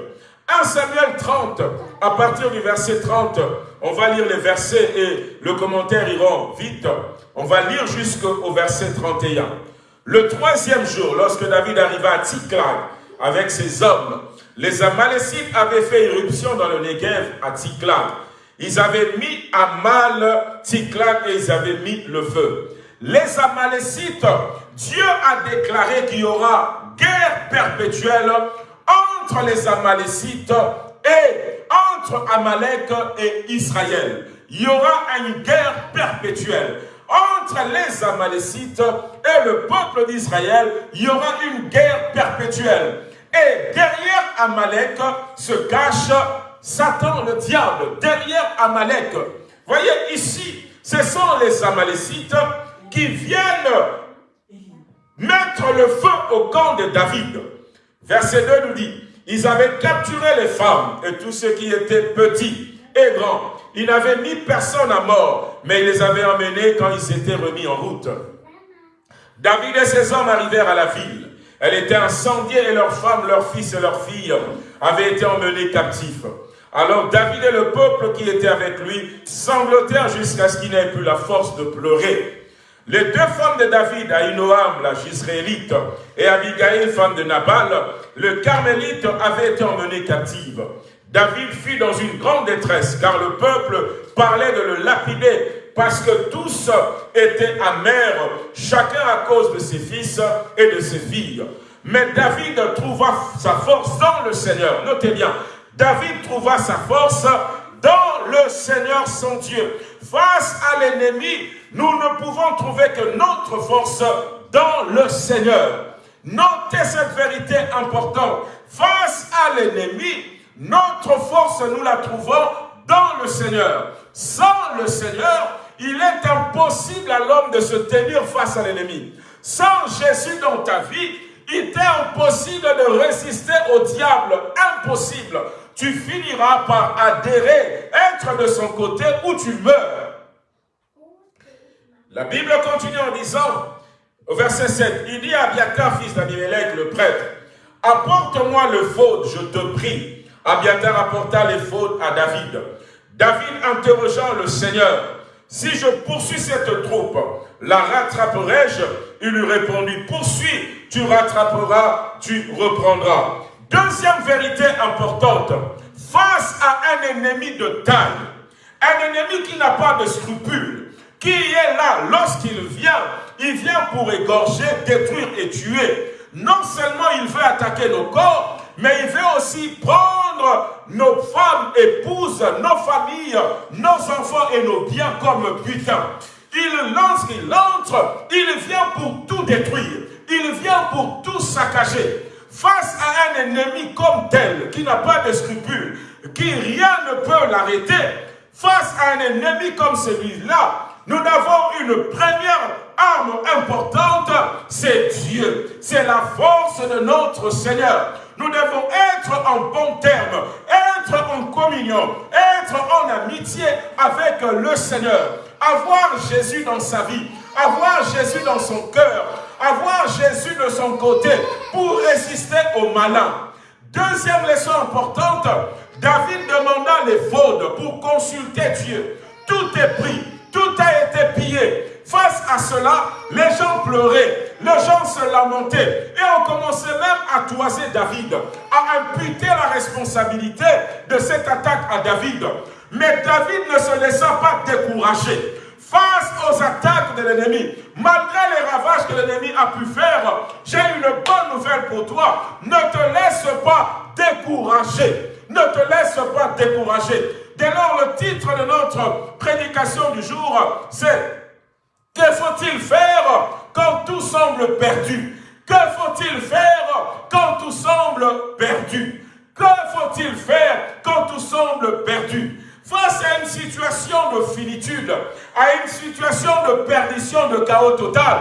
1 Samuel 30, à partir du verset 30, on va lire les versets et le commentaire ira vite. On va lire jusqu'au verset 31. Le troisième jour, lorsque David arriva à Tziklag avec ses hommes, les Amalécites avaient fait irruption dans le Negev à Tziklag. Ils avaient mis à mal Tziklag et ils avaient mis le feu. Les Amalécites, Dieu a déclaré qu'il y aura guerre perpétuelle entre les Amalécites et entre Amalek et Israël. Il y aura une guerre perpétuelle entre les Amalécites et le peuple d'Israël, il y aura une guerre perpétuelle. Et derrière Amalek se cache Satan, le diable, derrière Amalek. Voyez ici, ce sont les Amalécites qui viennent mettre le feu au camp de David. Verset 2 nous dit, ils avaient capturé les femmes et tous ceux qui étaient petits et grands il n'avait mis personne à mort, mais il les avait emmenés quand ils s'étaient remis en route. David et ses hommes arrivèrent à la ville. Elle était incendiée et leurs femmes, leurs fils et leurs filles avaient été emmenés captifs. Alors David et le peuple qui était avec lui sanglotèrent jusqu'à ce qu'il n'ait plus la force de pleurer. Les deux femmes de David, Aïnoam, la Gisraélite, et Abigail, femme de Nabal, le Carmélite, avaient été emmenées captives. David fut dans une grande détresse, car le peuple parlait de le lapider, parce que tous étaient amers, chacun à cause de ses fils et de ses filles. Mais David trouva sa force dans le Seigneur. Notez bien, David trouva sa force dans le Seigneur son Dieu. Face à l'ennemi, nous ne pouvons trouver que notre force dans le Seigneur. Notez cette vérité importante. Face à l'ennemi, notre force, nous la trouvons dans le Seigneur. Sans le Seigneur, il est impossible à l'homme de se tenir face à l'ennemi. Sans Jésus dans ta vie, il est impossible de résister au diable. Impossible. Tu finiras par adhérer, être de son côté ou tu meurs. La Bible continue en disant, au verset 7, il dit à Abiatar, fils d'Abimelech, le prêtre, apporte-moi le faute, je te prie. Abiatar apporta les fautes à David. David interrogeant le Seigneur, si je poursuis cette troupe, la rattraperai-je? Il lui répondit, poursuis, tu rattraperas, tu reprendras. Deuxième vérité importante, face à un ennemi de taille, un ennemi qui n'a pas de scrupules, qui est là lorsqu'il vient, il vient pour égorger, détruire et tuer. Non seulement il veut attaquer nos corps, mais il veut aussi prendre nos femmes, épouses, nos familles, nos enfants et nos biens comme butin. Il lance, il entre, il vient pour tout détruire. Il vient pour tout saccager. Face à un ennemi comme tel, qui n'a pas de scrupules, qui rien ne peut l'arrêter, face à un ennemi comme celui-là, nous avons une première arme importante, c'est Dieu. C'est la force de notre Seigneur. Nous devons être en bon terme, être en communion, être en amitié avec le Seigneur. Avoir Jésus dans sa vie, avoir Jésus dans son cœur, avoir Jésus de son côté pour résister au malin. Deuxième leçon importante, David demanda les faudes pour consulter Dieu. Tout est pris, tout a été pillé. Face à cela, les gens pleuraient, les gens se lamentaient et on commençait même à toiser David, à imputer la responsabilité de cette attaque à David. Mais David ne se laissa pas décourager face aux attaques de l'ennemi, malgré les ravages que l'ennemi a pu faire, j'ai une bonne nouvelle pour toi. Ne te laisse pas décourager. Ne te laisse pas décourager. Dès lors, le titre de notre prédication du jour, c'est « Que faut-il faire quand tout semble perdu ?» Que faut-il faire quand tout semble perdu? Que faut-il faire quand tout semble perdu? Face à une situation de finitude, à une situation de perdition, de chaos total,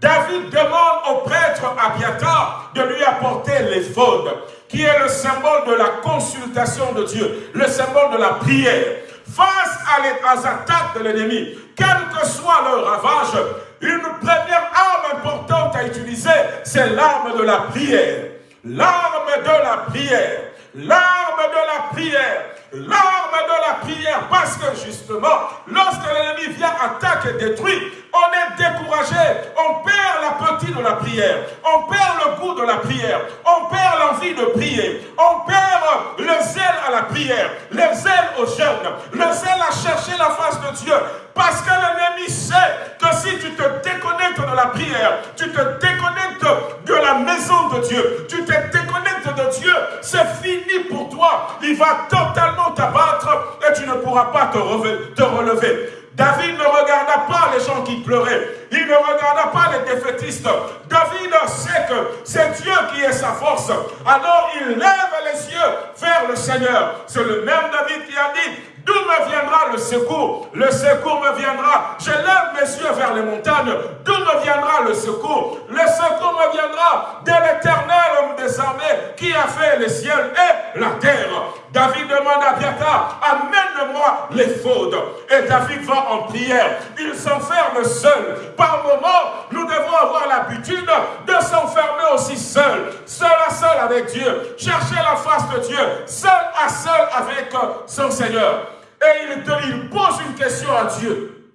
David demande au prêtre Abiatar de lui apporter l'éphode, qui est le symbole de la consultation de Dieu, le symbole de la prière. Face à aux attaques de l'ennemi, quel que soit leur ravage, une première arme importante à utiliser, c'est l'arme de la prière. L'arme de la prière. L'arme de la prière. L'arme de la prière. Parce que justement, lorsque l'ennemi vient, attaque et détruit, on est découragé. On perd l'appétit de la prière. On perd le goût de la prière. On perd l'envie de prier. On perd le zèle à la prière. Le zèle aux jeunes. Le zèle à chercher la face de Dieu. Parce que l'ennemi sait que si tu te déconnectes de la prière, tu te déconnectes de la maison de Dieu, tu te déconnectes Dieu, c'est fini pour toi. Il va totalement t'abattre et tu ne pourras pas te relever. David ne regarda pas les gens qui pleuraient. Il ne regarda pas les défaitistes. David sait que c'est Dieu qui est sa force. Alors il lève les yeux vers le Seigneur. C'est le même David qui a dit, D'où me viendra le secours? Le secours me viendra. Je lève mes yeux vers les montagnes. D'où me viendra le secours? Le secours me viendra de l'éternel homme des armées qui a fait les cieux et la terre. David demande à Biata, amène-moi les fautes. Et David va en prière. Il s'enferme seul. Par moments, nous devons avoir l'habitude de s'enfermer aussi seul. Seul à seul avec Dieu. Chercher la face de Dieu. Seul à seul avec son Seigneur. Et il, pose une question à Dieu.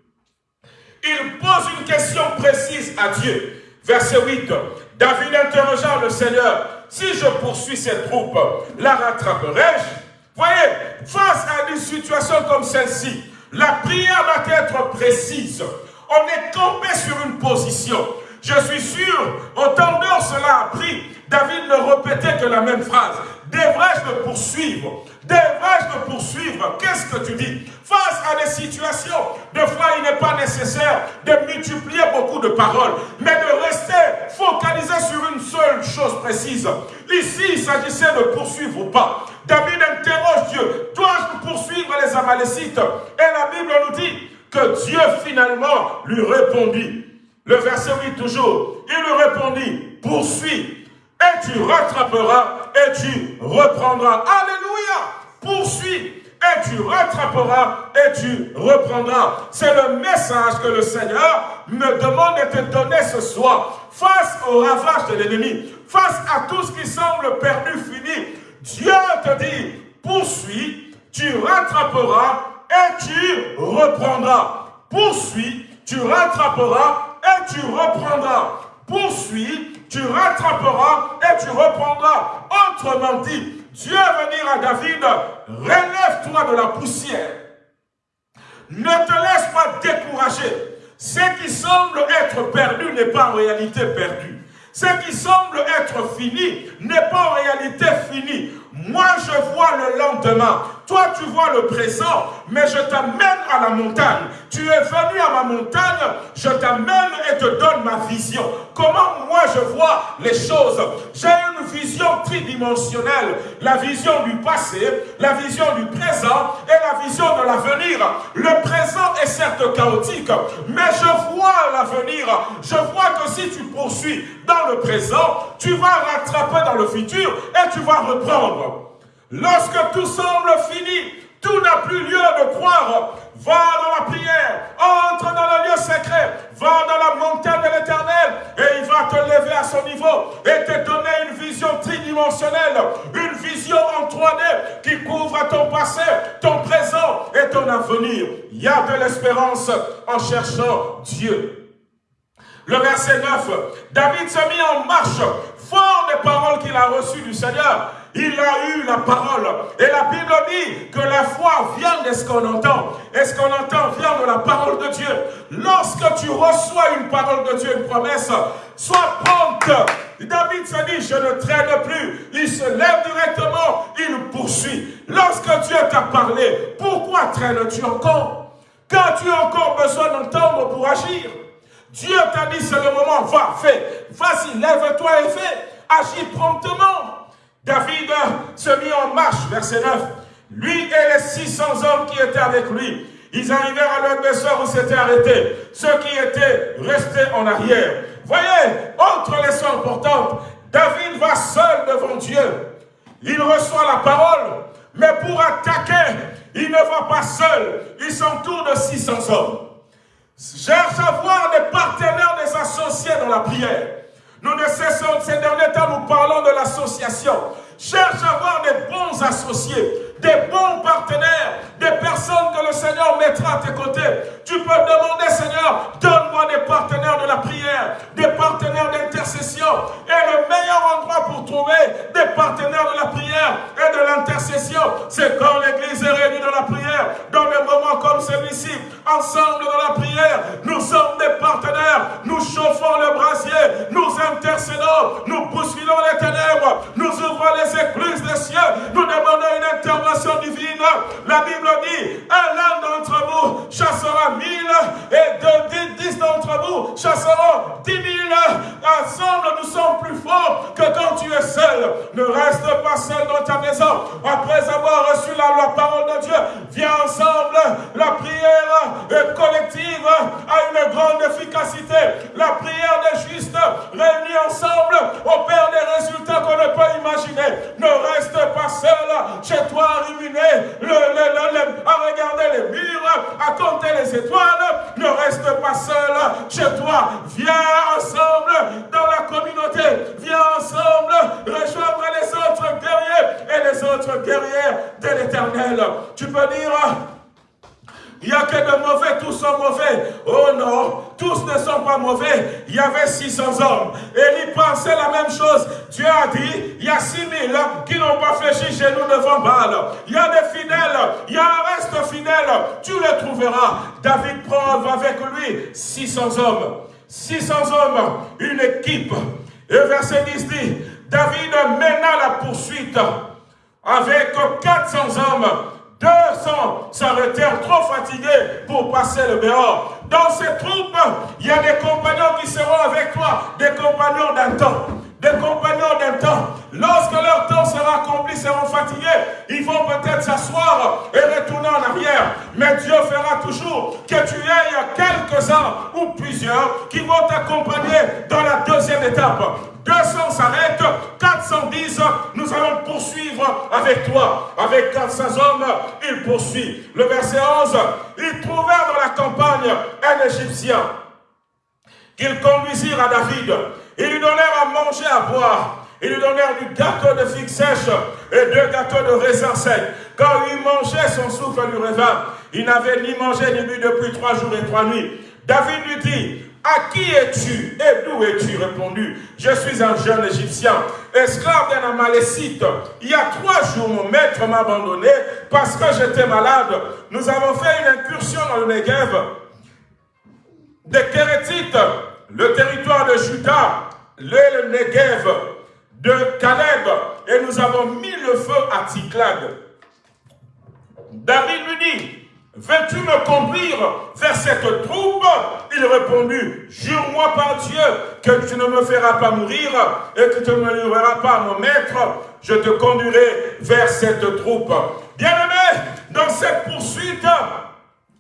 Il pose une question précise à Dieu. Verset 8. David interrogea le Seigneur, si je poursuis cette troupe, la rattraperai-je? Voyez, face à une situation comme celle-ci, la prière doit être précise. On est campé sur une position. Je suis sûr, autant d'heures cela a pris, David ne répétait que la même phrase. Devrais-je le poursuivre? Devrais-je le poursuivre? Qu'est-ce que tu dis? Face à des situations, de fois il n'est pas nécessaire de multiplier beaucoup de paroles, mais de rester focalisé sur une seule chose précise. Ici, il s'agissait de poursuivre ou pas. David interroge Dieu, dois-je poursuivre les Amalécites? Et la Bible nous dit que Dieu finalement lui répondit. Le verset 8 toujours, il lui répondit, poursuis et tu rattraperas et tu reprendras. Alléluia Poursuis et tu rattraperas et tu reprendras. C'est le message que le Seigneur me demande de te donner ce soir. Face au ravage de l'ennemi, face à tout ce qui semble perdu, fini, Dieu te dit, poursuis, tu rattraperas et tu reprendras. Poursuis, tu rattraperas tu reprendras. Poursuis, tu rattraperas et tu reprendras. Autrement dit, Dieu va dire à David, relève-toi de la poussière. Ne te laisse pas décourager. Ce qui semble être perdu n'est pas en réalité perdu. Ce qui semble être fini n'est pas en réalité fini. Moi, je vois le lendemain. Toi, tu vois le présent, mais je t'amène à la montagne. Tu es venu à ma montagne, je t'amène et te donne ma vision. Comment moi je vois les choses? J'ai une vision tridimensionnelle. La vision du passé, la vision du présent et la vision de l'avenir. Le présent est certes chaotique, mais je vois l'avenir. Je vois que si tu poursuis dans le présent, tu vas rattraper dans le futur et tu vas reprendre. Lorsque tout semble fini, tout n'a plus lieu de croire. Va dans la prière, entre dans le lieu secret, va dans la montagne de l'éternel et il va te lever à son niveau et te donner une vision tridimensionnelle, une vision en 3D qui couvre ton passé, ton présent et ton avenir. Il y a de l'espérance en cherchant Dieu. Le verset 9, David se mit en marche, fort des paroles qu'il a reçues du Seigneur il a eu la parole. Et la Bible dit que la foi vient de ce qu'on entend. Et ce qu'on entend vient de la parole de Dieu. Lorsque tu reçois une parole de Dieu, une promesse, sois prompte. David se dit, je ne traîne plus. Il se lève directement, il poursuit. Lorsque Dieu t'a parlé, pourquoi traînes-tu encore? Quand tu as encore besoin d'entendre pour agir Dieu t'a dit, c'est le moment, va, fais. Vas-y, lève-toi et fais. Agis promptement. David se mit en marche, verset 9. Lui et les 600 hommes qui étaient avec lui, ils arrivèrent à leur où s'était arrêté. Ceux qui étaient restés en arrière. Voyez, autre leçon importante, David va seul devant Dieu. Il reçoit la parole, mais pour attaquer, il ne va pas seul. Il s'entoure de 600 hommes. Cherche à voir des partenaires, des associés dans la prière. Nous ne cessons, ces derniers temps, nous parlons de l'association. Cherche à avoir des bons associés, des bons partenaires, des personnes que le Seigneur mettra à tes côtés. Mauvais. Il y avait 600 hommes. Et ils pensaient la même chose. Dieu a dit, il y a 6000 qui n'ont pas fléchi chez nous devant Baal. Il y a des fidèles, il y a un reste fidèle. Tu le trouveras. David prend avec lui 600 hommes. 600 hommes, une équipe. Et verset 10 dit, David mena la poursuite avec 400 hommes 200 s'arrêtèrent trop fatigués pour passer le dehors. Dans ces troupes, il y a des compagnons qui seront avec toi, des compagnons d'un temps. Des compagnons d'un temps, lorsque leur temps sera accompli, seront fatigués. Ils vont peut-être s'asseoir et retourner en arrière. Mais Dieu fera toujours que tu aies quelques-uns ou plusieurs qui vont t'accompagner dans la deuxième étape. 200 s'arrêtent, 410, nous allons poursuivre avec toi. Avec 400 hommes, il poursuit. Le verset 11, ils trouvèrent dans la campagne un Égyptien qu'ils conduisirent à David. Ils lui donnèrent à manger, à boire. Ils lui donnèrent du gâteau de figue sèche et deux gâteaux de raisin sec. Quand il mangeait, son souffle lui revint. Il n'avait ni mangé ni bu depuis trois jours et trois nuits. David lui dit, à qui es-tu? Et d'où es-tu répondu? Je suis un jeune Égyptien, esclave d'un Amalécite. Il y a trois jours, mon maître m'a abandonné parce que j'étais malade. Nous avons fait une incursion dans le Negev des Kérétites, le territoire de Juda, le Negev de Caleb, et nous avons mis le feu à Ticlag. David lui dit, Veux-tu me conduire vers cette troupe? Il répondit, jure-moi par Dieu que tu ne me feras pas mourir et que tu ne me livreras pas à mon maître, je te conduirai vers cette troupe. Bien-aimé, dans cette poursuite,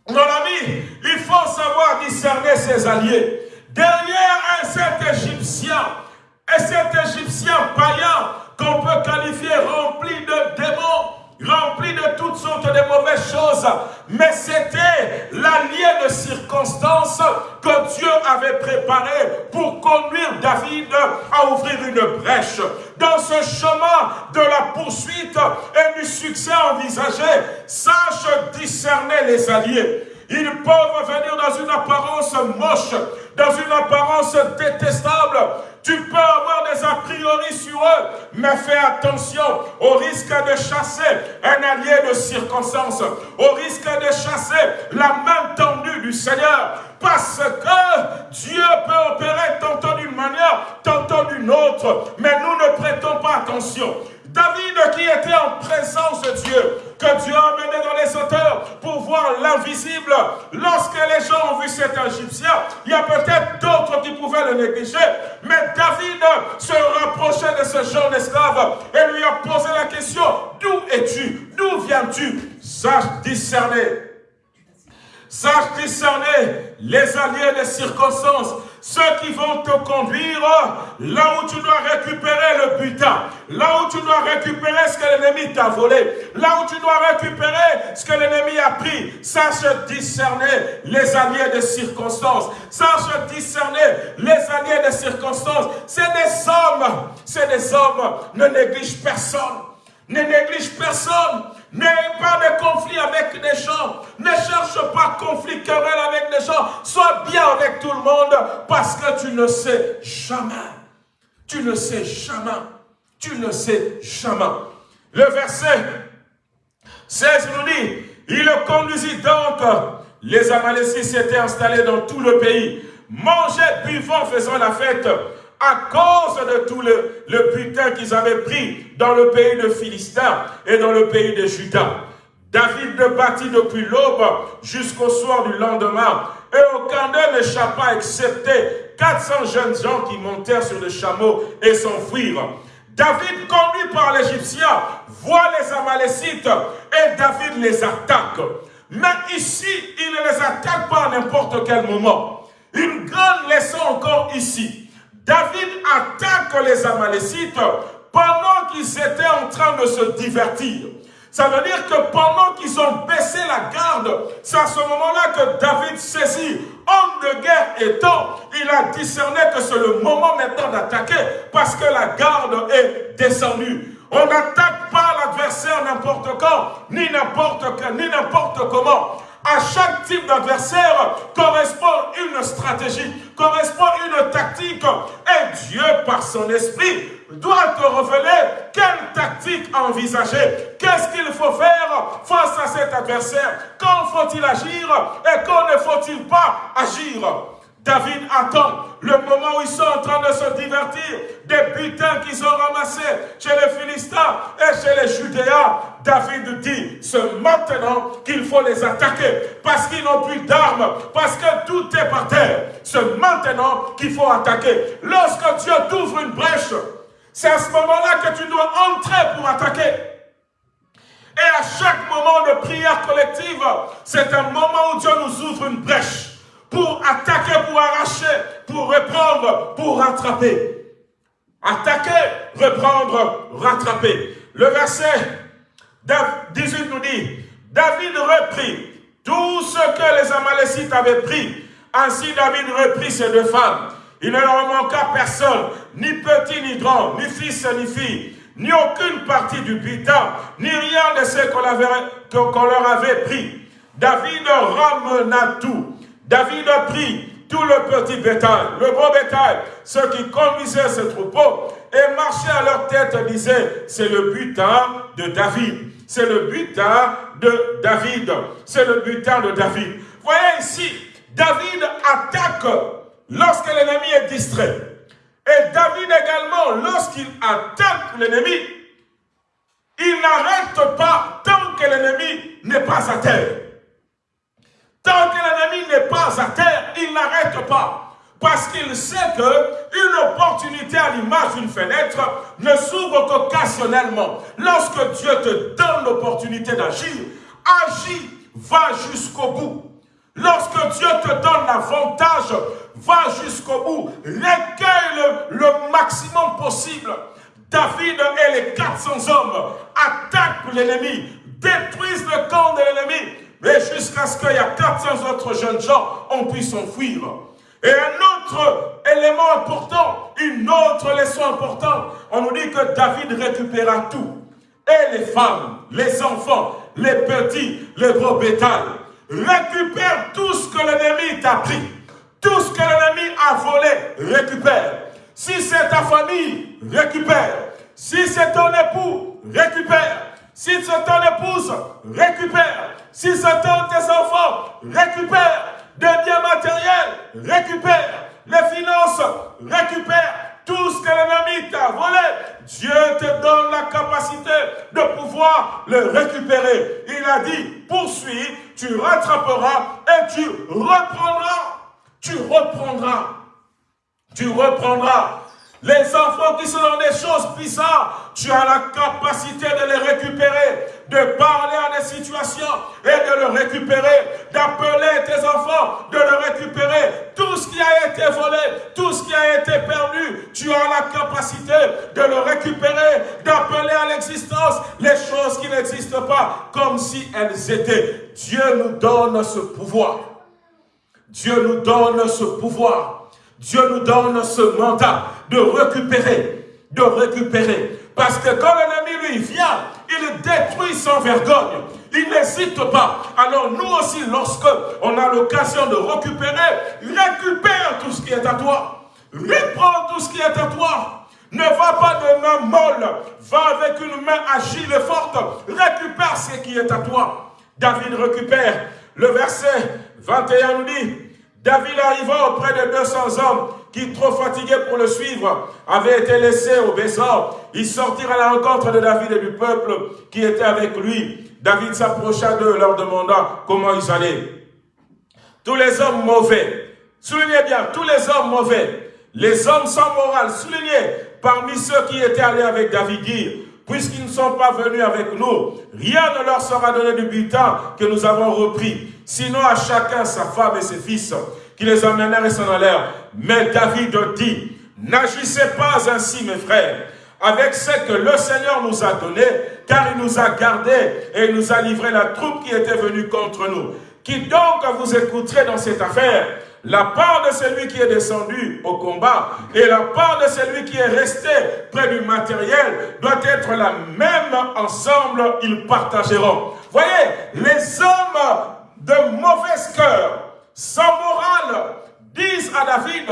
mon ami, il faut savoir discerner ses alliés. Derrière un cet Égyptien, et cet Égyptien païen qu'on peut qualifier rempli de démons, toutes sortes de mauvaises choses. Mais c'était l'allié de circonstances que Dieu avait préparé pour conduire David à ouvrir une brèche. Dans ce chemin de la poursuite et du succès envisagé, sache discerner les alliés. Ils peuvent venir dans une apparence moche, dans une apparence détestable, tu peux avoir des a priori sur eux, mais fais attention. Au risque de chasser un allié de circonstance, au risque de chasser la main tendue du Seigneur, parce que Dieu peut opérer tantôt d'une manière, tantôt d'une autre, mais nous ne prêtons pas attention. David qui était en présence de Dieu, que Dieu a amené dans les auteurs pour voir l'invisible. Lorsque les gens ont vu cet Égyptien, il y a peut-être d'autres qui pouvaient le négliger, mais David se rapprochait de ce jeune esclave et lui a posé la question, d'où es-tu? D'où viens-tu Sache discerner. Discerner les alliés des circonstances ceux qui vont te conduire là où tu dois récupérer le butin, là où tu dois récupérer ce que l'ennemi t'a volé, là où tu dois récupérer ce que l'ennemi a pris. Sache discerner les alliés de circonstances. Sache discerner les alliés de circonstances. C'est des hommes, c'est des hommes. Ne néglige personne. Ne néglige personne. N'aie pas de conflit avec des gens. Ne cherche pas conflit, querelle avec des gens. Sois bien avec tout le monde parce que tu ne sais jamais. Tu ne sais jamais. Tu ne sais jamais. Le verset 16 nous dit, il le conduisit donc. Les Amalécites s'étaient installés dans tout le pays. Mangeaient, buvant, faisant la fête à cause de tout le, le qu'ils avaient pris dans le pays de Philistin et dans le pays de Juda. David le bâtit depuis l'aube jusqu'au soir du lendemain, et aucun d'eux n'échappa excepté 400 jeunes gens qui montèrent sur le chameau et s'enfuirent. David, conduit par l'Égyptien, voit les Amalécites et David les attaque. Mais ici, il ne les attaque pas à n'importe quel moment. Une grande leçon encore ici. David attaque les Amalécites pendant qu'ils étaient en train de se divertir. Ça veut dire que pendant qu'ils ont baissé la garde, c'est à ce moment-là que David saisit, homme de guerre étant, il a discerné que c'est le moment maintenant d'attaquer parce que la garde est descendue. On n'attaque pas l'adversaire n'importe quand, ni n'importe ni n'importe comment. À chaque type d'adversaire correspond une stratégie, correspond une tactique. Et Dieu, par son esprit, doit te révéler quelle tactique envisager. Qu'est-ce qu'il faut faire face à cet adversaire? Quand faut-il agir? Et quand ne faut-il pas agir? David attend le moment où ils sont en train de se divertir des butins qu'ils ont ramassés chez les Philistins et chez les Judéens. David dit, c'est maintenant qu'il faut les attaquer parce qu'ils n'ont plus d'armes, parce que tout est par terre. C'est maintenant qu'il faut attaquer. Lorsque Dieu t'ouvre une brèche, c'est à ce moment-là que tu dois entrer pour attaquer. Et à chaque moment de prière collective, c'est un moment où Dieu nous ouvre une brèche pour attaquer, pour arracher, pour reprendre, pour rattraper. Attaquer, reprendre, rattraper. Le verset 18 nous dit, David reprit tout ce que les Amalécites avaient pris. Ainsi David reprit ces deux femmes. Il ne leur manqua personne, ni petit ni grand, ni fils ni fille, ni aucune partie du butin, ni rien de ce qu'on leur avait pris. David ramena tout David a pris tout le petit bétail, le gros bétail, ceux qui conduisaient ce troupeau, et marchaient à leur tête disaient, c'est le butin de David. C'est le butin de David. C'est le butin de David. Voyez ici, David attaque lorsque l'ennemi est distrait. Et David également, lorsqu'il attaque l'ennemi, il n'arrête pas tant que l'ennemi n'est pas à terre. Tant que l'ennemi n'est pas à terre, il n'arrête pas. Parce qu'il sait qu'une opportunité à l'image d'une fenêtre ne s'ouvre qu'occasionnellement. Lorsque Dieu te donne l'opportunité d'agir, agis, va jusqu'au bout. Lorsque Dieu te donne l'avantage, va jusqu'au bout. Recueille le, le maximum possible. David et les 400 hommes attaquent l'ennemi, détruisent le camp de l'ennemi, mais jusqu'à ce qu'il y a 400 autres jeunes gens, on puisse s'enfuir. Et un autre élément important, une autre leçon importante, on nous dit que David récupéra tout. Et les femmes, les enfants, les petits, les gros bétail. Récupère tout ce que l'ennemi t'a pris. Tout ce que l'ennemi a volé, récupère. Si c'est ta famille, récupère. Si c'est ton époux, récupère. Si c'est ton épouse, récupère. Si c'est tes enfants, récupère. Des biens matériels, récupère. Les finances, récupère. Tout ce que l'ennemi t'a volé, Dieu te donne la capacité de pouvoir le récupérer. Il a dit, poursuis, tu rattraperas et tu reprendras. Tu reprendras. Tu reprendras. Les enfants qui sont dans des choses bizarres, tu as la capacité de les récupérer, de parler à des situations et de le récupérer, d'appeler tes enfants, de le récupérer. Tout ce qui a été volé, tout ce qui a été perdu, tu as la capacité de le récupérer, d'appeler à l'existence les choses qui n'existent pas comme si elles étaient. Dieu nous donne ce pouvoir. Dieu nous donne ce pouvoir. Dieu nous donne ce mandat de récupérer, de récupérer. Parce que quand l'ennemi lui vient, il détruit sans vergogne. Il n'hésite pas. Alors nous aussi, lorsque on a l'occasion de récupérer, récupère tout ce qui est à toi. Reprends tout ce qui est à toi. Ne va pas de main molle. Va avec une main agile et forte. Récupère ce qui est à toi. David récupère. Le verset 21 nous dit, David arriva auprès de 200 hommes qui, trop fatigués pour le suivre, avaient été laissés au Bézor. Ils sortirent à la rencontre de David et du peuple qui était avec lui. David s'approcha d'eux, leur demanda comment ils allaient. Tous les hommes mauvais, soulignez bien, tous les hommes mauvais, les hommes sans morale, soulignez, parmi ceux qui étaient allés avec David, dire, puisqu'ils ne sont pas venus avec nous, rien ne leur sera donné du butin que nous avons repris. Sinon à chacun sa femme et ses fils, qui les emmenèrent et s'en allèrent. Mais David dit, n'agissez pas ainsi mes frères. avec ce que le Seigneur nous a donné, car il nous a gardés et il nous a livré la troupe qui était venue contre nous. Qui donc vous écouterez dans cette affaire? La part de celui qui est descendu au combat et la part de celui qui est resté près du matériel doit être la même ensemble, ils partageront. Voyez, les hommes de mauvaise cœur, sans morale, disent à David,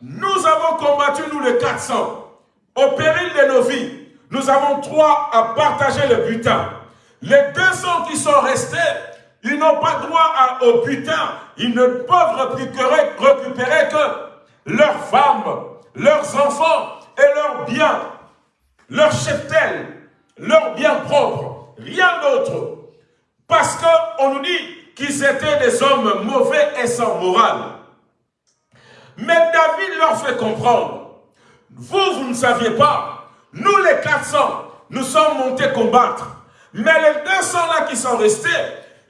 nous avons combattu nous les 400, au péril de nos vies. Nous avons trois à partager le butin. Les 200 qui sont restés, ils n'ont pas droit au butin. Ils ne peuvent récupérer, récupérer que leurs femmes, leurs enfants et leurs biens, leurs cheptels, leurs biens propres, rien d'autre. Parce qu'on nous dit qu'ils étaient des hommes mauvais et sans morale. Mais David leur fait comprendre, vous, vous ne saviez pas, nous les 400, nous sommes montés combattre. Mais les 200 là qui sont restés,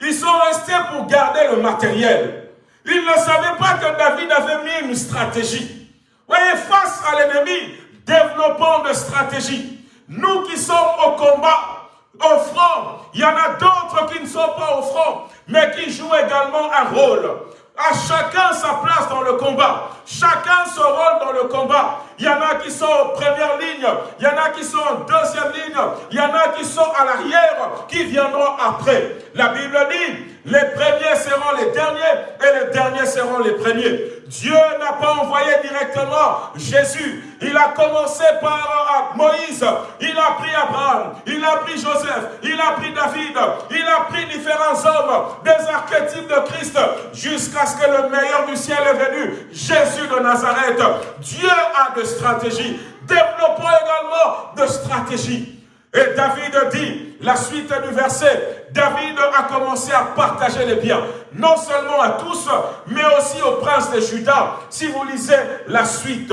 ils sont restés pour garder le matériel. Ils ne savaient pas que David avait mis une stratégie. Voyez, face à l'ennemi, développons de stratégie. Nous qui sommes au combat, au front, il y en a d'autres qui ne sont pas au front, mais qui jouent également un rôle. À chacun sa place dans le combat. Chacun son rôle dans le combat. Il y en a qui sont en première ligne. Il y en a qui sont en deuxième ligne. Il y en a qui sont à l'arrière, qui viendront après. La Bible dit, les premiers seront les derniers et les derniers seront les premiers. Dieu n'a pas envoyé directement Jésus. Il a commencé par Moïse. Il a pris Abraham. Il a pris Joseph. Il a pris David. Il a pris différents hommes, des archétypes de Christ, jusqu'à ce que le meilleur du ciel est venu. Jésus de Nazareth. Dieu a de stratégies. Développons également de stratégies. Et David dit, la suite du verset, David a commencé à partager les biens, non seulement à tous, mais aussi au prince de Juda, si vous lisez la suite.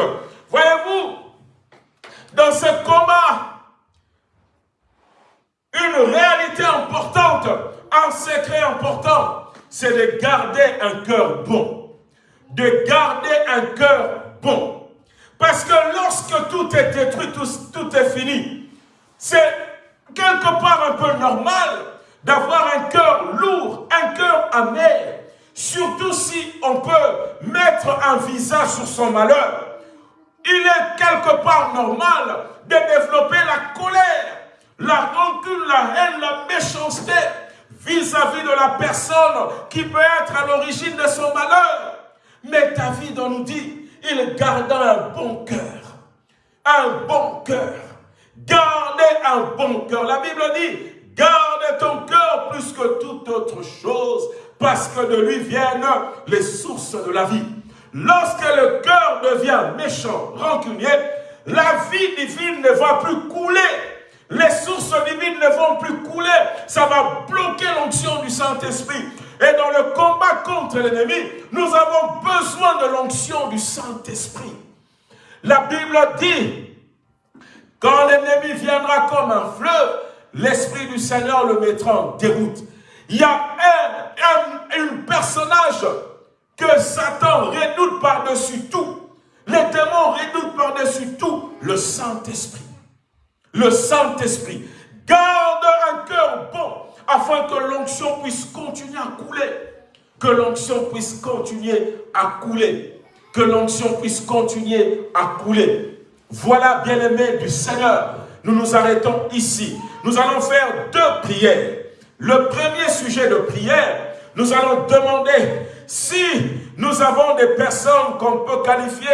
Voyez-vous, dans ce combat, une réalité importante, un secret important, c'est de garder un cœur bon. De garder un cœur bon. Parce que lorsque tout est détruit, tout, tout est fini, c'est quelque part un peu normal d'avoir un cœur lourd, un cœur amer. Surtout si on peut mettre un visage sur son malheur. Il est quelque part normal de développer la colère, la rancune, la haine, la méchanceté vis-à-vis de la personne qui peut être à l'origine de son malheur. Mais David, on nous dit, il garda un bon cœur. Un bon cœur. Gardez un bon cœur. La Bible dit, ton cœur plus que toute autre chose, parce que de lui viennent les sources de la vie. Lorsque le cœur devient méchant, rancunier, la vie divine ne va plus couler. Les sources divines ne vont plus couler. Ça va bloquer l'onction du Saint-Esprit. Et dans le combat contre l'ennemi, nous avons besoin de l'onction du Saint-Esprit. La Bible dit quand l'ennemi viendra comme un fleuve, l'Esprit du Seigneur le mettra en déroute. Il y a un, personnage que Satan redoute par-dessus tout. Les démons redoutent par-dessus tout le Saint-Esprit. Le Saint-Esprit. Garde un cœur bon afin que l'onction puisse continuer à couler. Que l'onction puisse continuer à couler. Que l'onction puisse continuer à couler. Voilà, bien-aimés du Seigneur, nous nous arrêtons ici. Nous allons faire deux prières. Le premier sujet de prière, nous allons demander si nous avons des personnes qu'on peut qualifier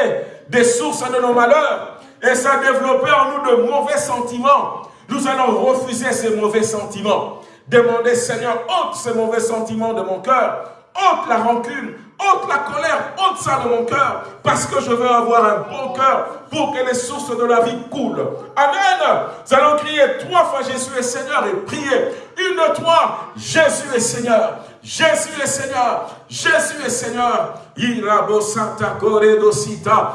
des sources de nos malheurs et ça a développé en nous de mauvais sentiments. Nous allons refuser ces mauvais sentiments. Demander, Seigneur, ôte ces mauvais sentiments de mon cœur, ôte la rancune, ôte la colère, ôte ça de mon cœur, parce que je veux avoir un bon cœur pour que les sources de la vie coulent. Amen. Nous allons crier trois fois Jésus est Seigneur et prier. Une, de trois, Jésus est Seigneur. Jésus est Seigneur. Jésus est Seigneur. Irabo Santa Coredosita.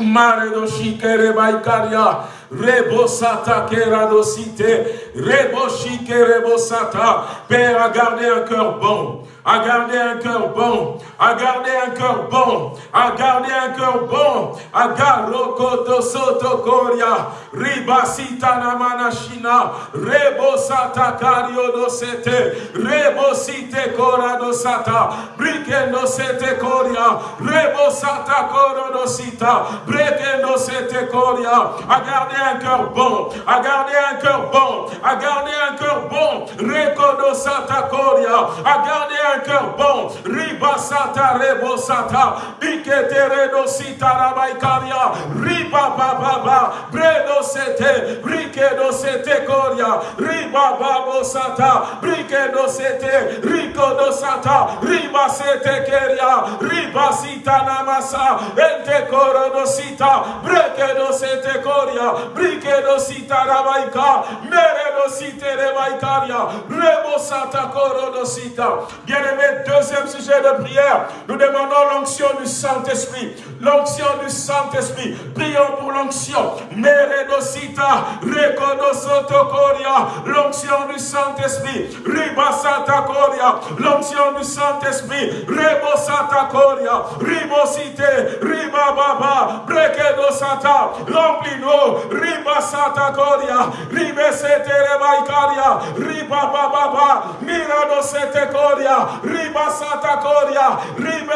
Mare do shikere baikaria, rebo sata keradosite, rebo shikere rebo sata, Père a gardé un cœur bon, à garder un cœur bon, à garder un cœur bon, à garder un cœur bon, à garder soto koria, ribasita namanashina, rebosata kario dosete, rebosite kora dosata, brikendo sete koria, rebosata koro dosita, brekendo sete koria, à garder un cœur bon, à garder un cœur bon, à garder un cœur bon, rekodo sata koria, à garder un cœur bon. Riba sata rebo sata. Bikete redo sita rabaikaria. Riba baba ba. Bredo sete. Brike do sete koria. Riba babo sata. Brike do sete. Rico do sata. Riba sete keria. Riba sita namasa. Ente koro do sita. Breke do sete koria. Brike do sita rabaika. Mere do site rebaikaria. Rebo sata koro do sita. Bien aimé, deuxième sujet de prière, nous demandons l'onction du Saint-Esprit. L'onction du Saint-Esprit. Prions pour l'onction. Meredosita, Rekodosotokoria. L'onction du Saint-Esprit. Ribasata Koria. L'onction du Saint-Esprit. Rebosata Koria. Ribosite. Ribababa. Brekedosata. Remplis-nous. Ribasata Koria. Ribesete Rebaikaria. Ribababa. Miradosete Koria. Ribasata Koria. Ribesete Koria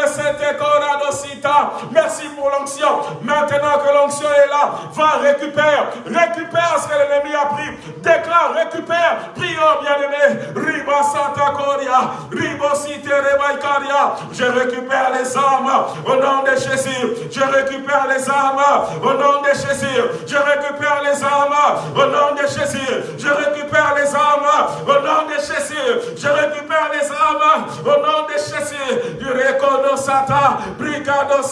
Merci pour l'onction. Maintenant que l'onction est là, va récupérer. Récupère ce que l'ennemi a pris. Déclare, récupère. Prions, bien-aimé. Ribasata Koria. Ribosite Rebaikaria. Je récupère les âmes au nom de Jésus. Je récupère les âmes au nom de Jésus. Je récupère les âmes au nom de Jésus. Je récupère les âmes au nom de Jésus. Je récupère les âmes au nom de Jésus. Du Sata, Brigado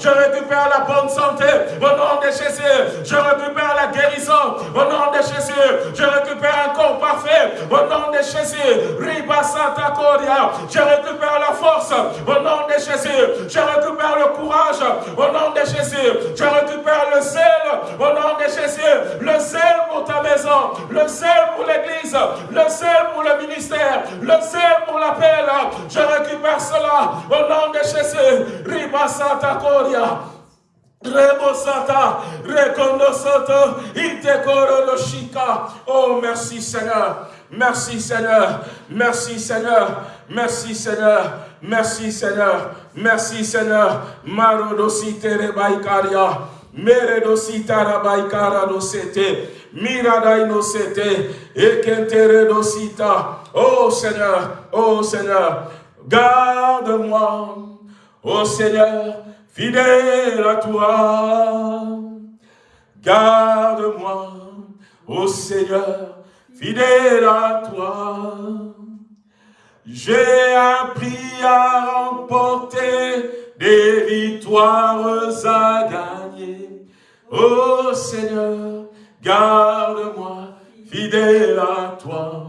Je récupère la bonne santé au nom de Jésus. Je récupère la guérison au nom de Jésus. Je récupère un corps parfait au nom de Jésus. Riba Sata. Je récupère la force au nom de Jésus. Je récupère le courage au nom de Jésus. Je récupère le zèle au nom de Jésus. Le zèle pour ta maison, le zèle pour l'église, le zèle pour le ministère, le zèle pour l'appel. Je récupère cela au nom de Jésus. Riba Santa Koria. Rebo Santa, Rekondo Soto, Itekoro Shika. Oh, merci Seigneur. Merci Seigneur. Merci Seigneur. Merci Seigneur. Merci Seigneur. Merci Seigneur. Marodosite Rebaikaria. Meredosita Rabaikara dosete. Miradai nosete. Ekentere. Oh Seigneur. Oh Seigneur. Garde-moi. Oh Seigneur. Fidèle à toi. Garde-moi. Oh Seigneur. Fidèle à toi. J'ai appris à remporter des victoires à gagner. Oh Seigneur, garde-moi, fidèle à toi,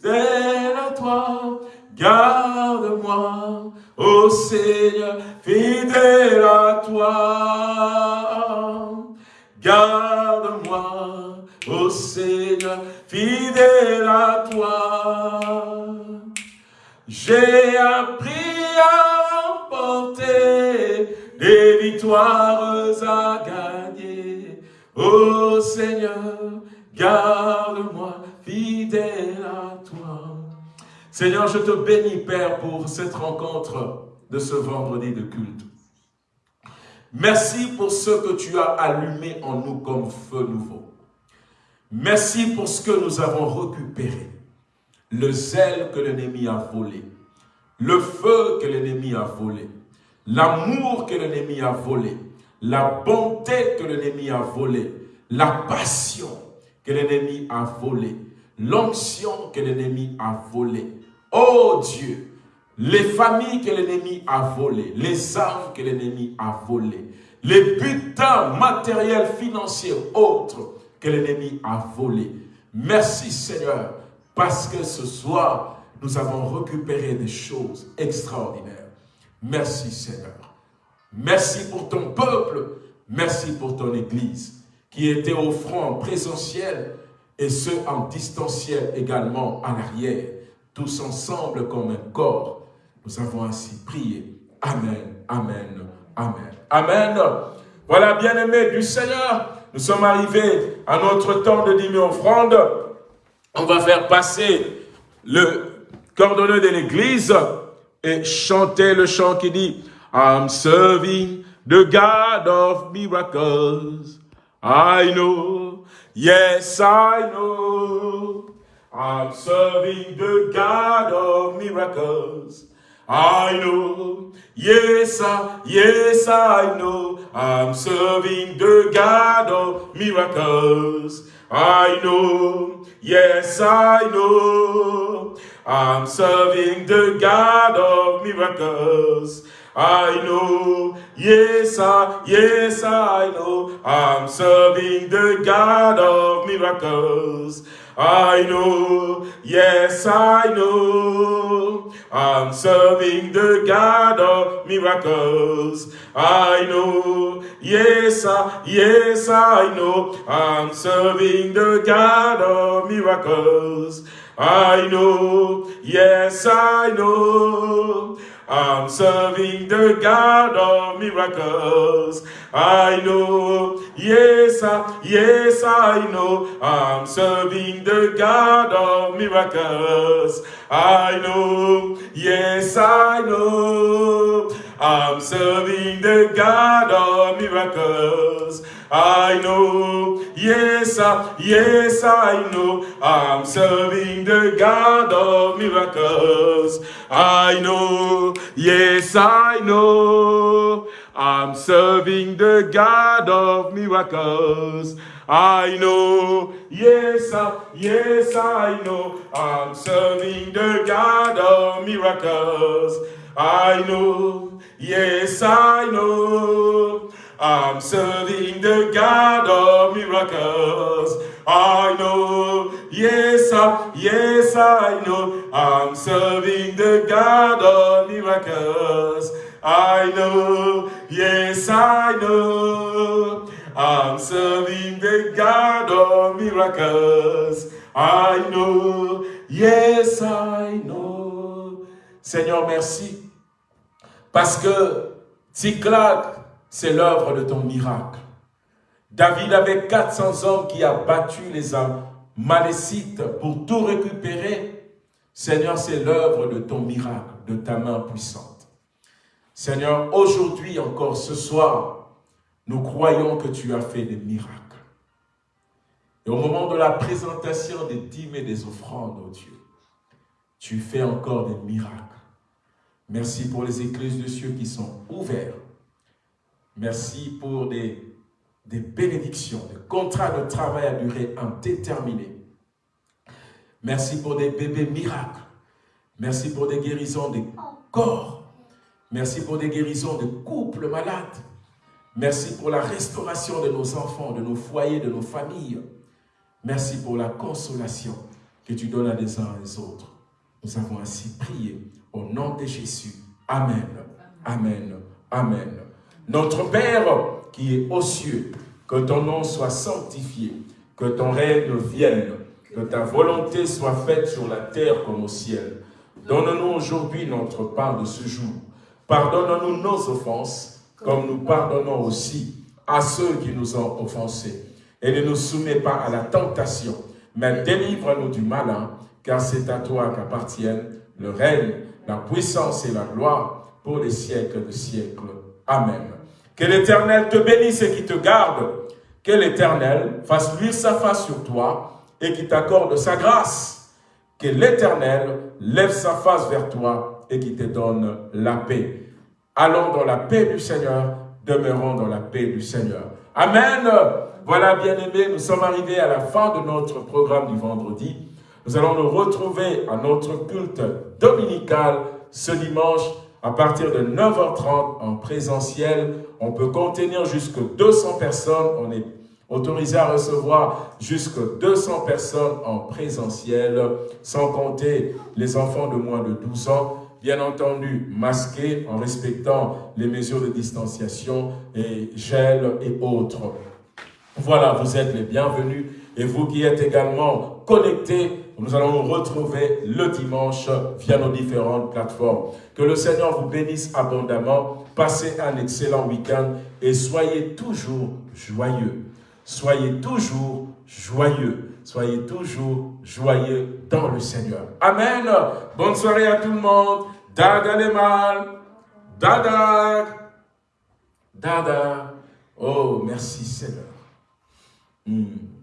fidèle à toi, garde-moi. Oh Seigneur, fidèle à toi, garde-moi. Oh Seigneur, fidèle à toi. J'ai appris à remporter des victoires à gagner. Oh Seigneur, garde-moi fidèle à toi. Seigneur, je te bénis, Père, pour cette rencontre de ce vendredi de culte. Merci pour ce que tu as allumé en nous comme feu nouveau. Merci pour ce que nous avons récupéré le zèle que l'ennemi a volé, le feu que l'ennemi a volé, l'amour que l'ennemi a volé, la bonté que l'ennemi a volé, la passion que l'ennemi a volé, l'onction que l'ennemi a volé. Oh Dieu, les familles que l'ennemi a volées, les âmes que l'ennemi a volées, les butins matériels, financiers, autres que l'ennemi a volés. Merci Seigneur, parce que ce soir, nous avons récupéré des choses extraordinaires. Merci Seigneur. Merci pour ton peuple. Merci pour ton Église qui était au front présentiel et ceux en distanciel également à l'arrière, tous ensemble comme un corps. Nous avons ainsi prié. Amen, Amen, Amen. Amen. Voilà, bien-aimés du Seigneur, nous sommes arrivés à notre temps de dîner offrande. On va faire passer le cordonneux de l'église et chanter le chant qui dit I'm serving the God of miracles. I know, yes I know. I'm serving the God of miracles. I know, yes, I, yes, I know, I'm serving the God of miracles. I know, yes, I know, I'm serving the God of miracles. I know, yes, I, yes, I know, I'm serving the God of miracles. I know, yes, I know, I'm serving the God of miracles. I know, yes, I, yes, I know, I'm serving the God of miracles. I know, yes, I know, I'm serving the God of miracles. I know, yes, I, yes, I know, I'm serving the God of miracles. I know, yes, I know, I'm serving the God of miracles. I know, yes, I, yes, I know, I'm serving the God of miracles. I know, yes, I know, I'm serving the God of miracles. I know, yes, I, yes, I know, I'm serving the God of miracles. I know, yes, I know, I'm serving the God of miracles. I know, yes, I, yes, I know, I'm serving the God of miracles. I know, yes, I know, I'm serving the God of miracles. I know, yes, I know. Seigneur, merci. Parce que Ticlac, c'est l'œuvre de ton miracle. David avait 400 hommes qui a battu les âmes malécites pour tout récupérer. Seigneur, c'est l'œuvre de ton miracle, de ta main puissante. Seigneur, aujourd'hui encore, ce soir, nous croyons que tu as fait des miracles. Et au moment de la présentation des dîmes et des offrandes, oh Dieu, tu fais encore des miracles. Merci pour les églises de cieux qui sont ouvertes Merci pour des, des bénédictions, des contrats de travail à durée indéterminée. Merci pour des bébés miracles. Merci pour des guérisons des corps. Merci pour des guérisons de couples malades. Merci pour la restauration de nos enfants, de nos foyers, de nos familles. Merci pour la consolation que tu donnes à des uns et des autres. Nous avons ainsi prié au nom de Jésus. Amen. Amen. Amen. Notre Père qui est aux cieux, que ton nom soit sanctifié, que ton règne vienne, que ta volonté soit faite sur la terre comme au ciel. Donne-nous aujourd'hui notre part de ce jour. Pardonne-nous nos offenses, comme nous pardonnons aussi à ceux qui nous ont offensés. Et ne nous soumets pas à la tentation, mais délivre-nous du malin, car c'est à toi qu'appartiennent le règne, la puissance et la gloire pour les siècles de siècles. Amen. Que l'Éternel te bénisse et qui te garde. Que l'Éternel fasse luire sa face sur toi et qui t'accorde sa grâce. Que l'Éternel lève sa face vers toi et qui te donne la paix. Allons dans la paix du Seigneur, demeurons dans la paix du Seigneur. Amen. Voilà, bien-aimés, nous sommes arrivés à la fin de notre programme du vendredi. Nous allons nous retrouver à notre culte dominical ce dimanche à partir de 9h30 en présentiel. On peut contenir jusque 200 personnes. On est autorisé à recevoir jusque 200 personnes en présentiel, sans compter les enfants de moins de 12 ans, bien entendu masqués en respectant les mesures de distanciation et gel et autres. Voilà, vous êtes les bienvenus. Et vous qui êtes également connectés, nous allons nous retrouver le dimanche via nos différentes plateformes. Que le Seigneur vous bénisse abondamment. Passez un excellent week-end et soyez toujours joyeux. Soyez toujours joyeux. Soyez toujours joyeux dans le Seigneur. Amen. Bonne soirée à tout le monde. Dada les mal. Dada. Dada. Oh, merci Seigneur. Hmm.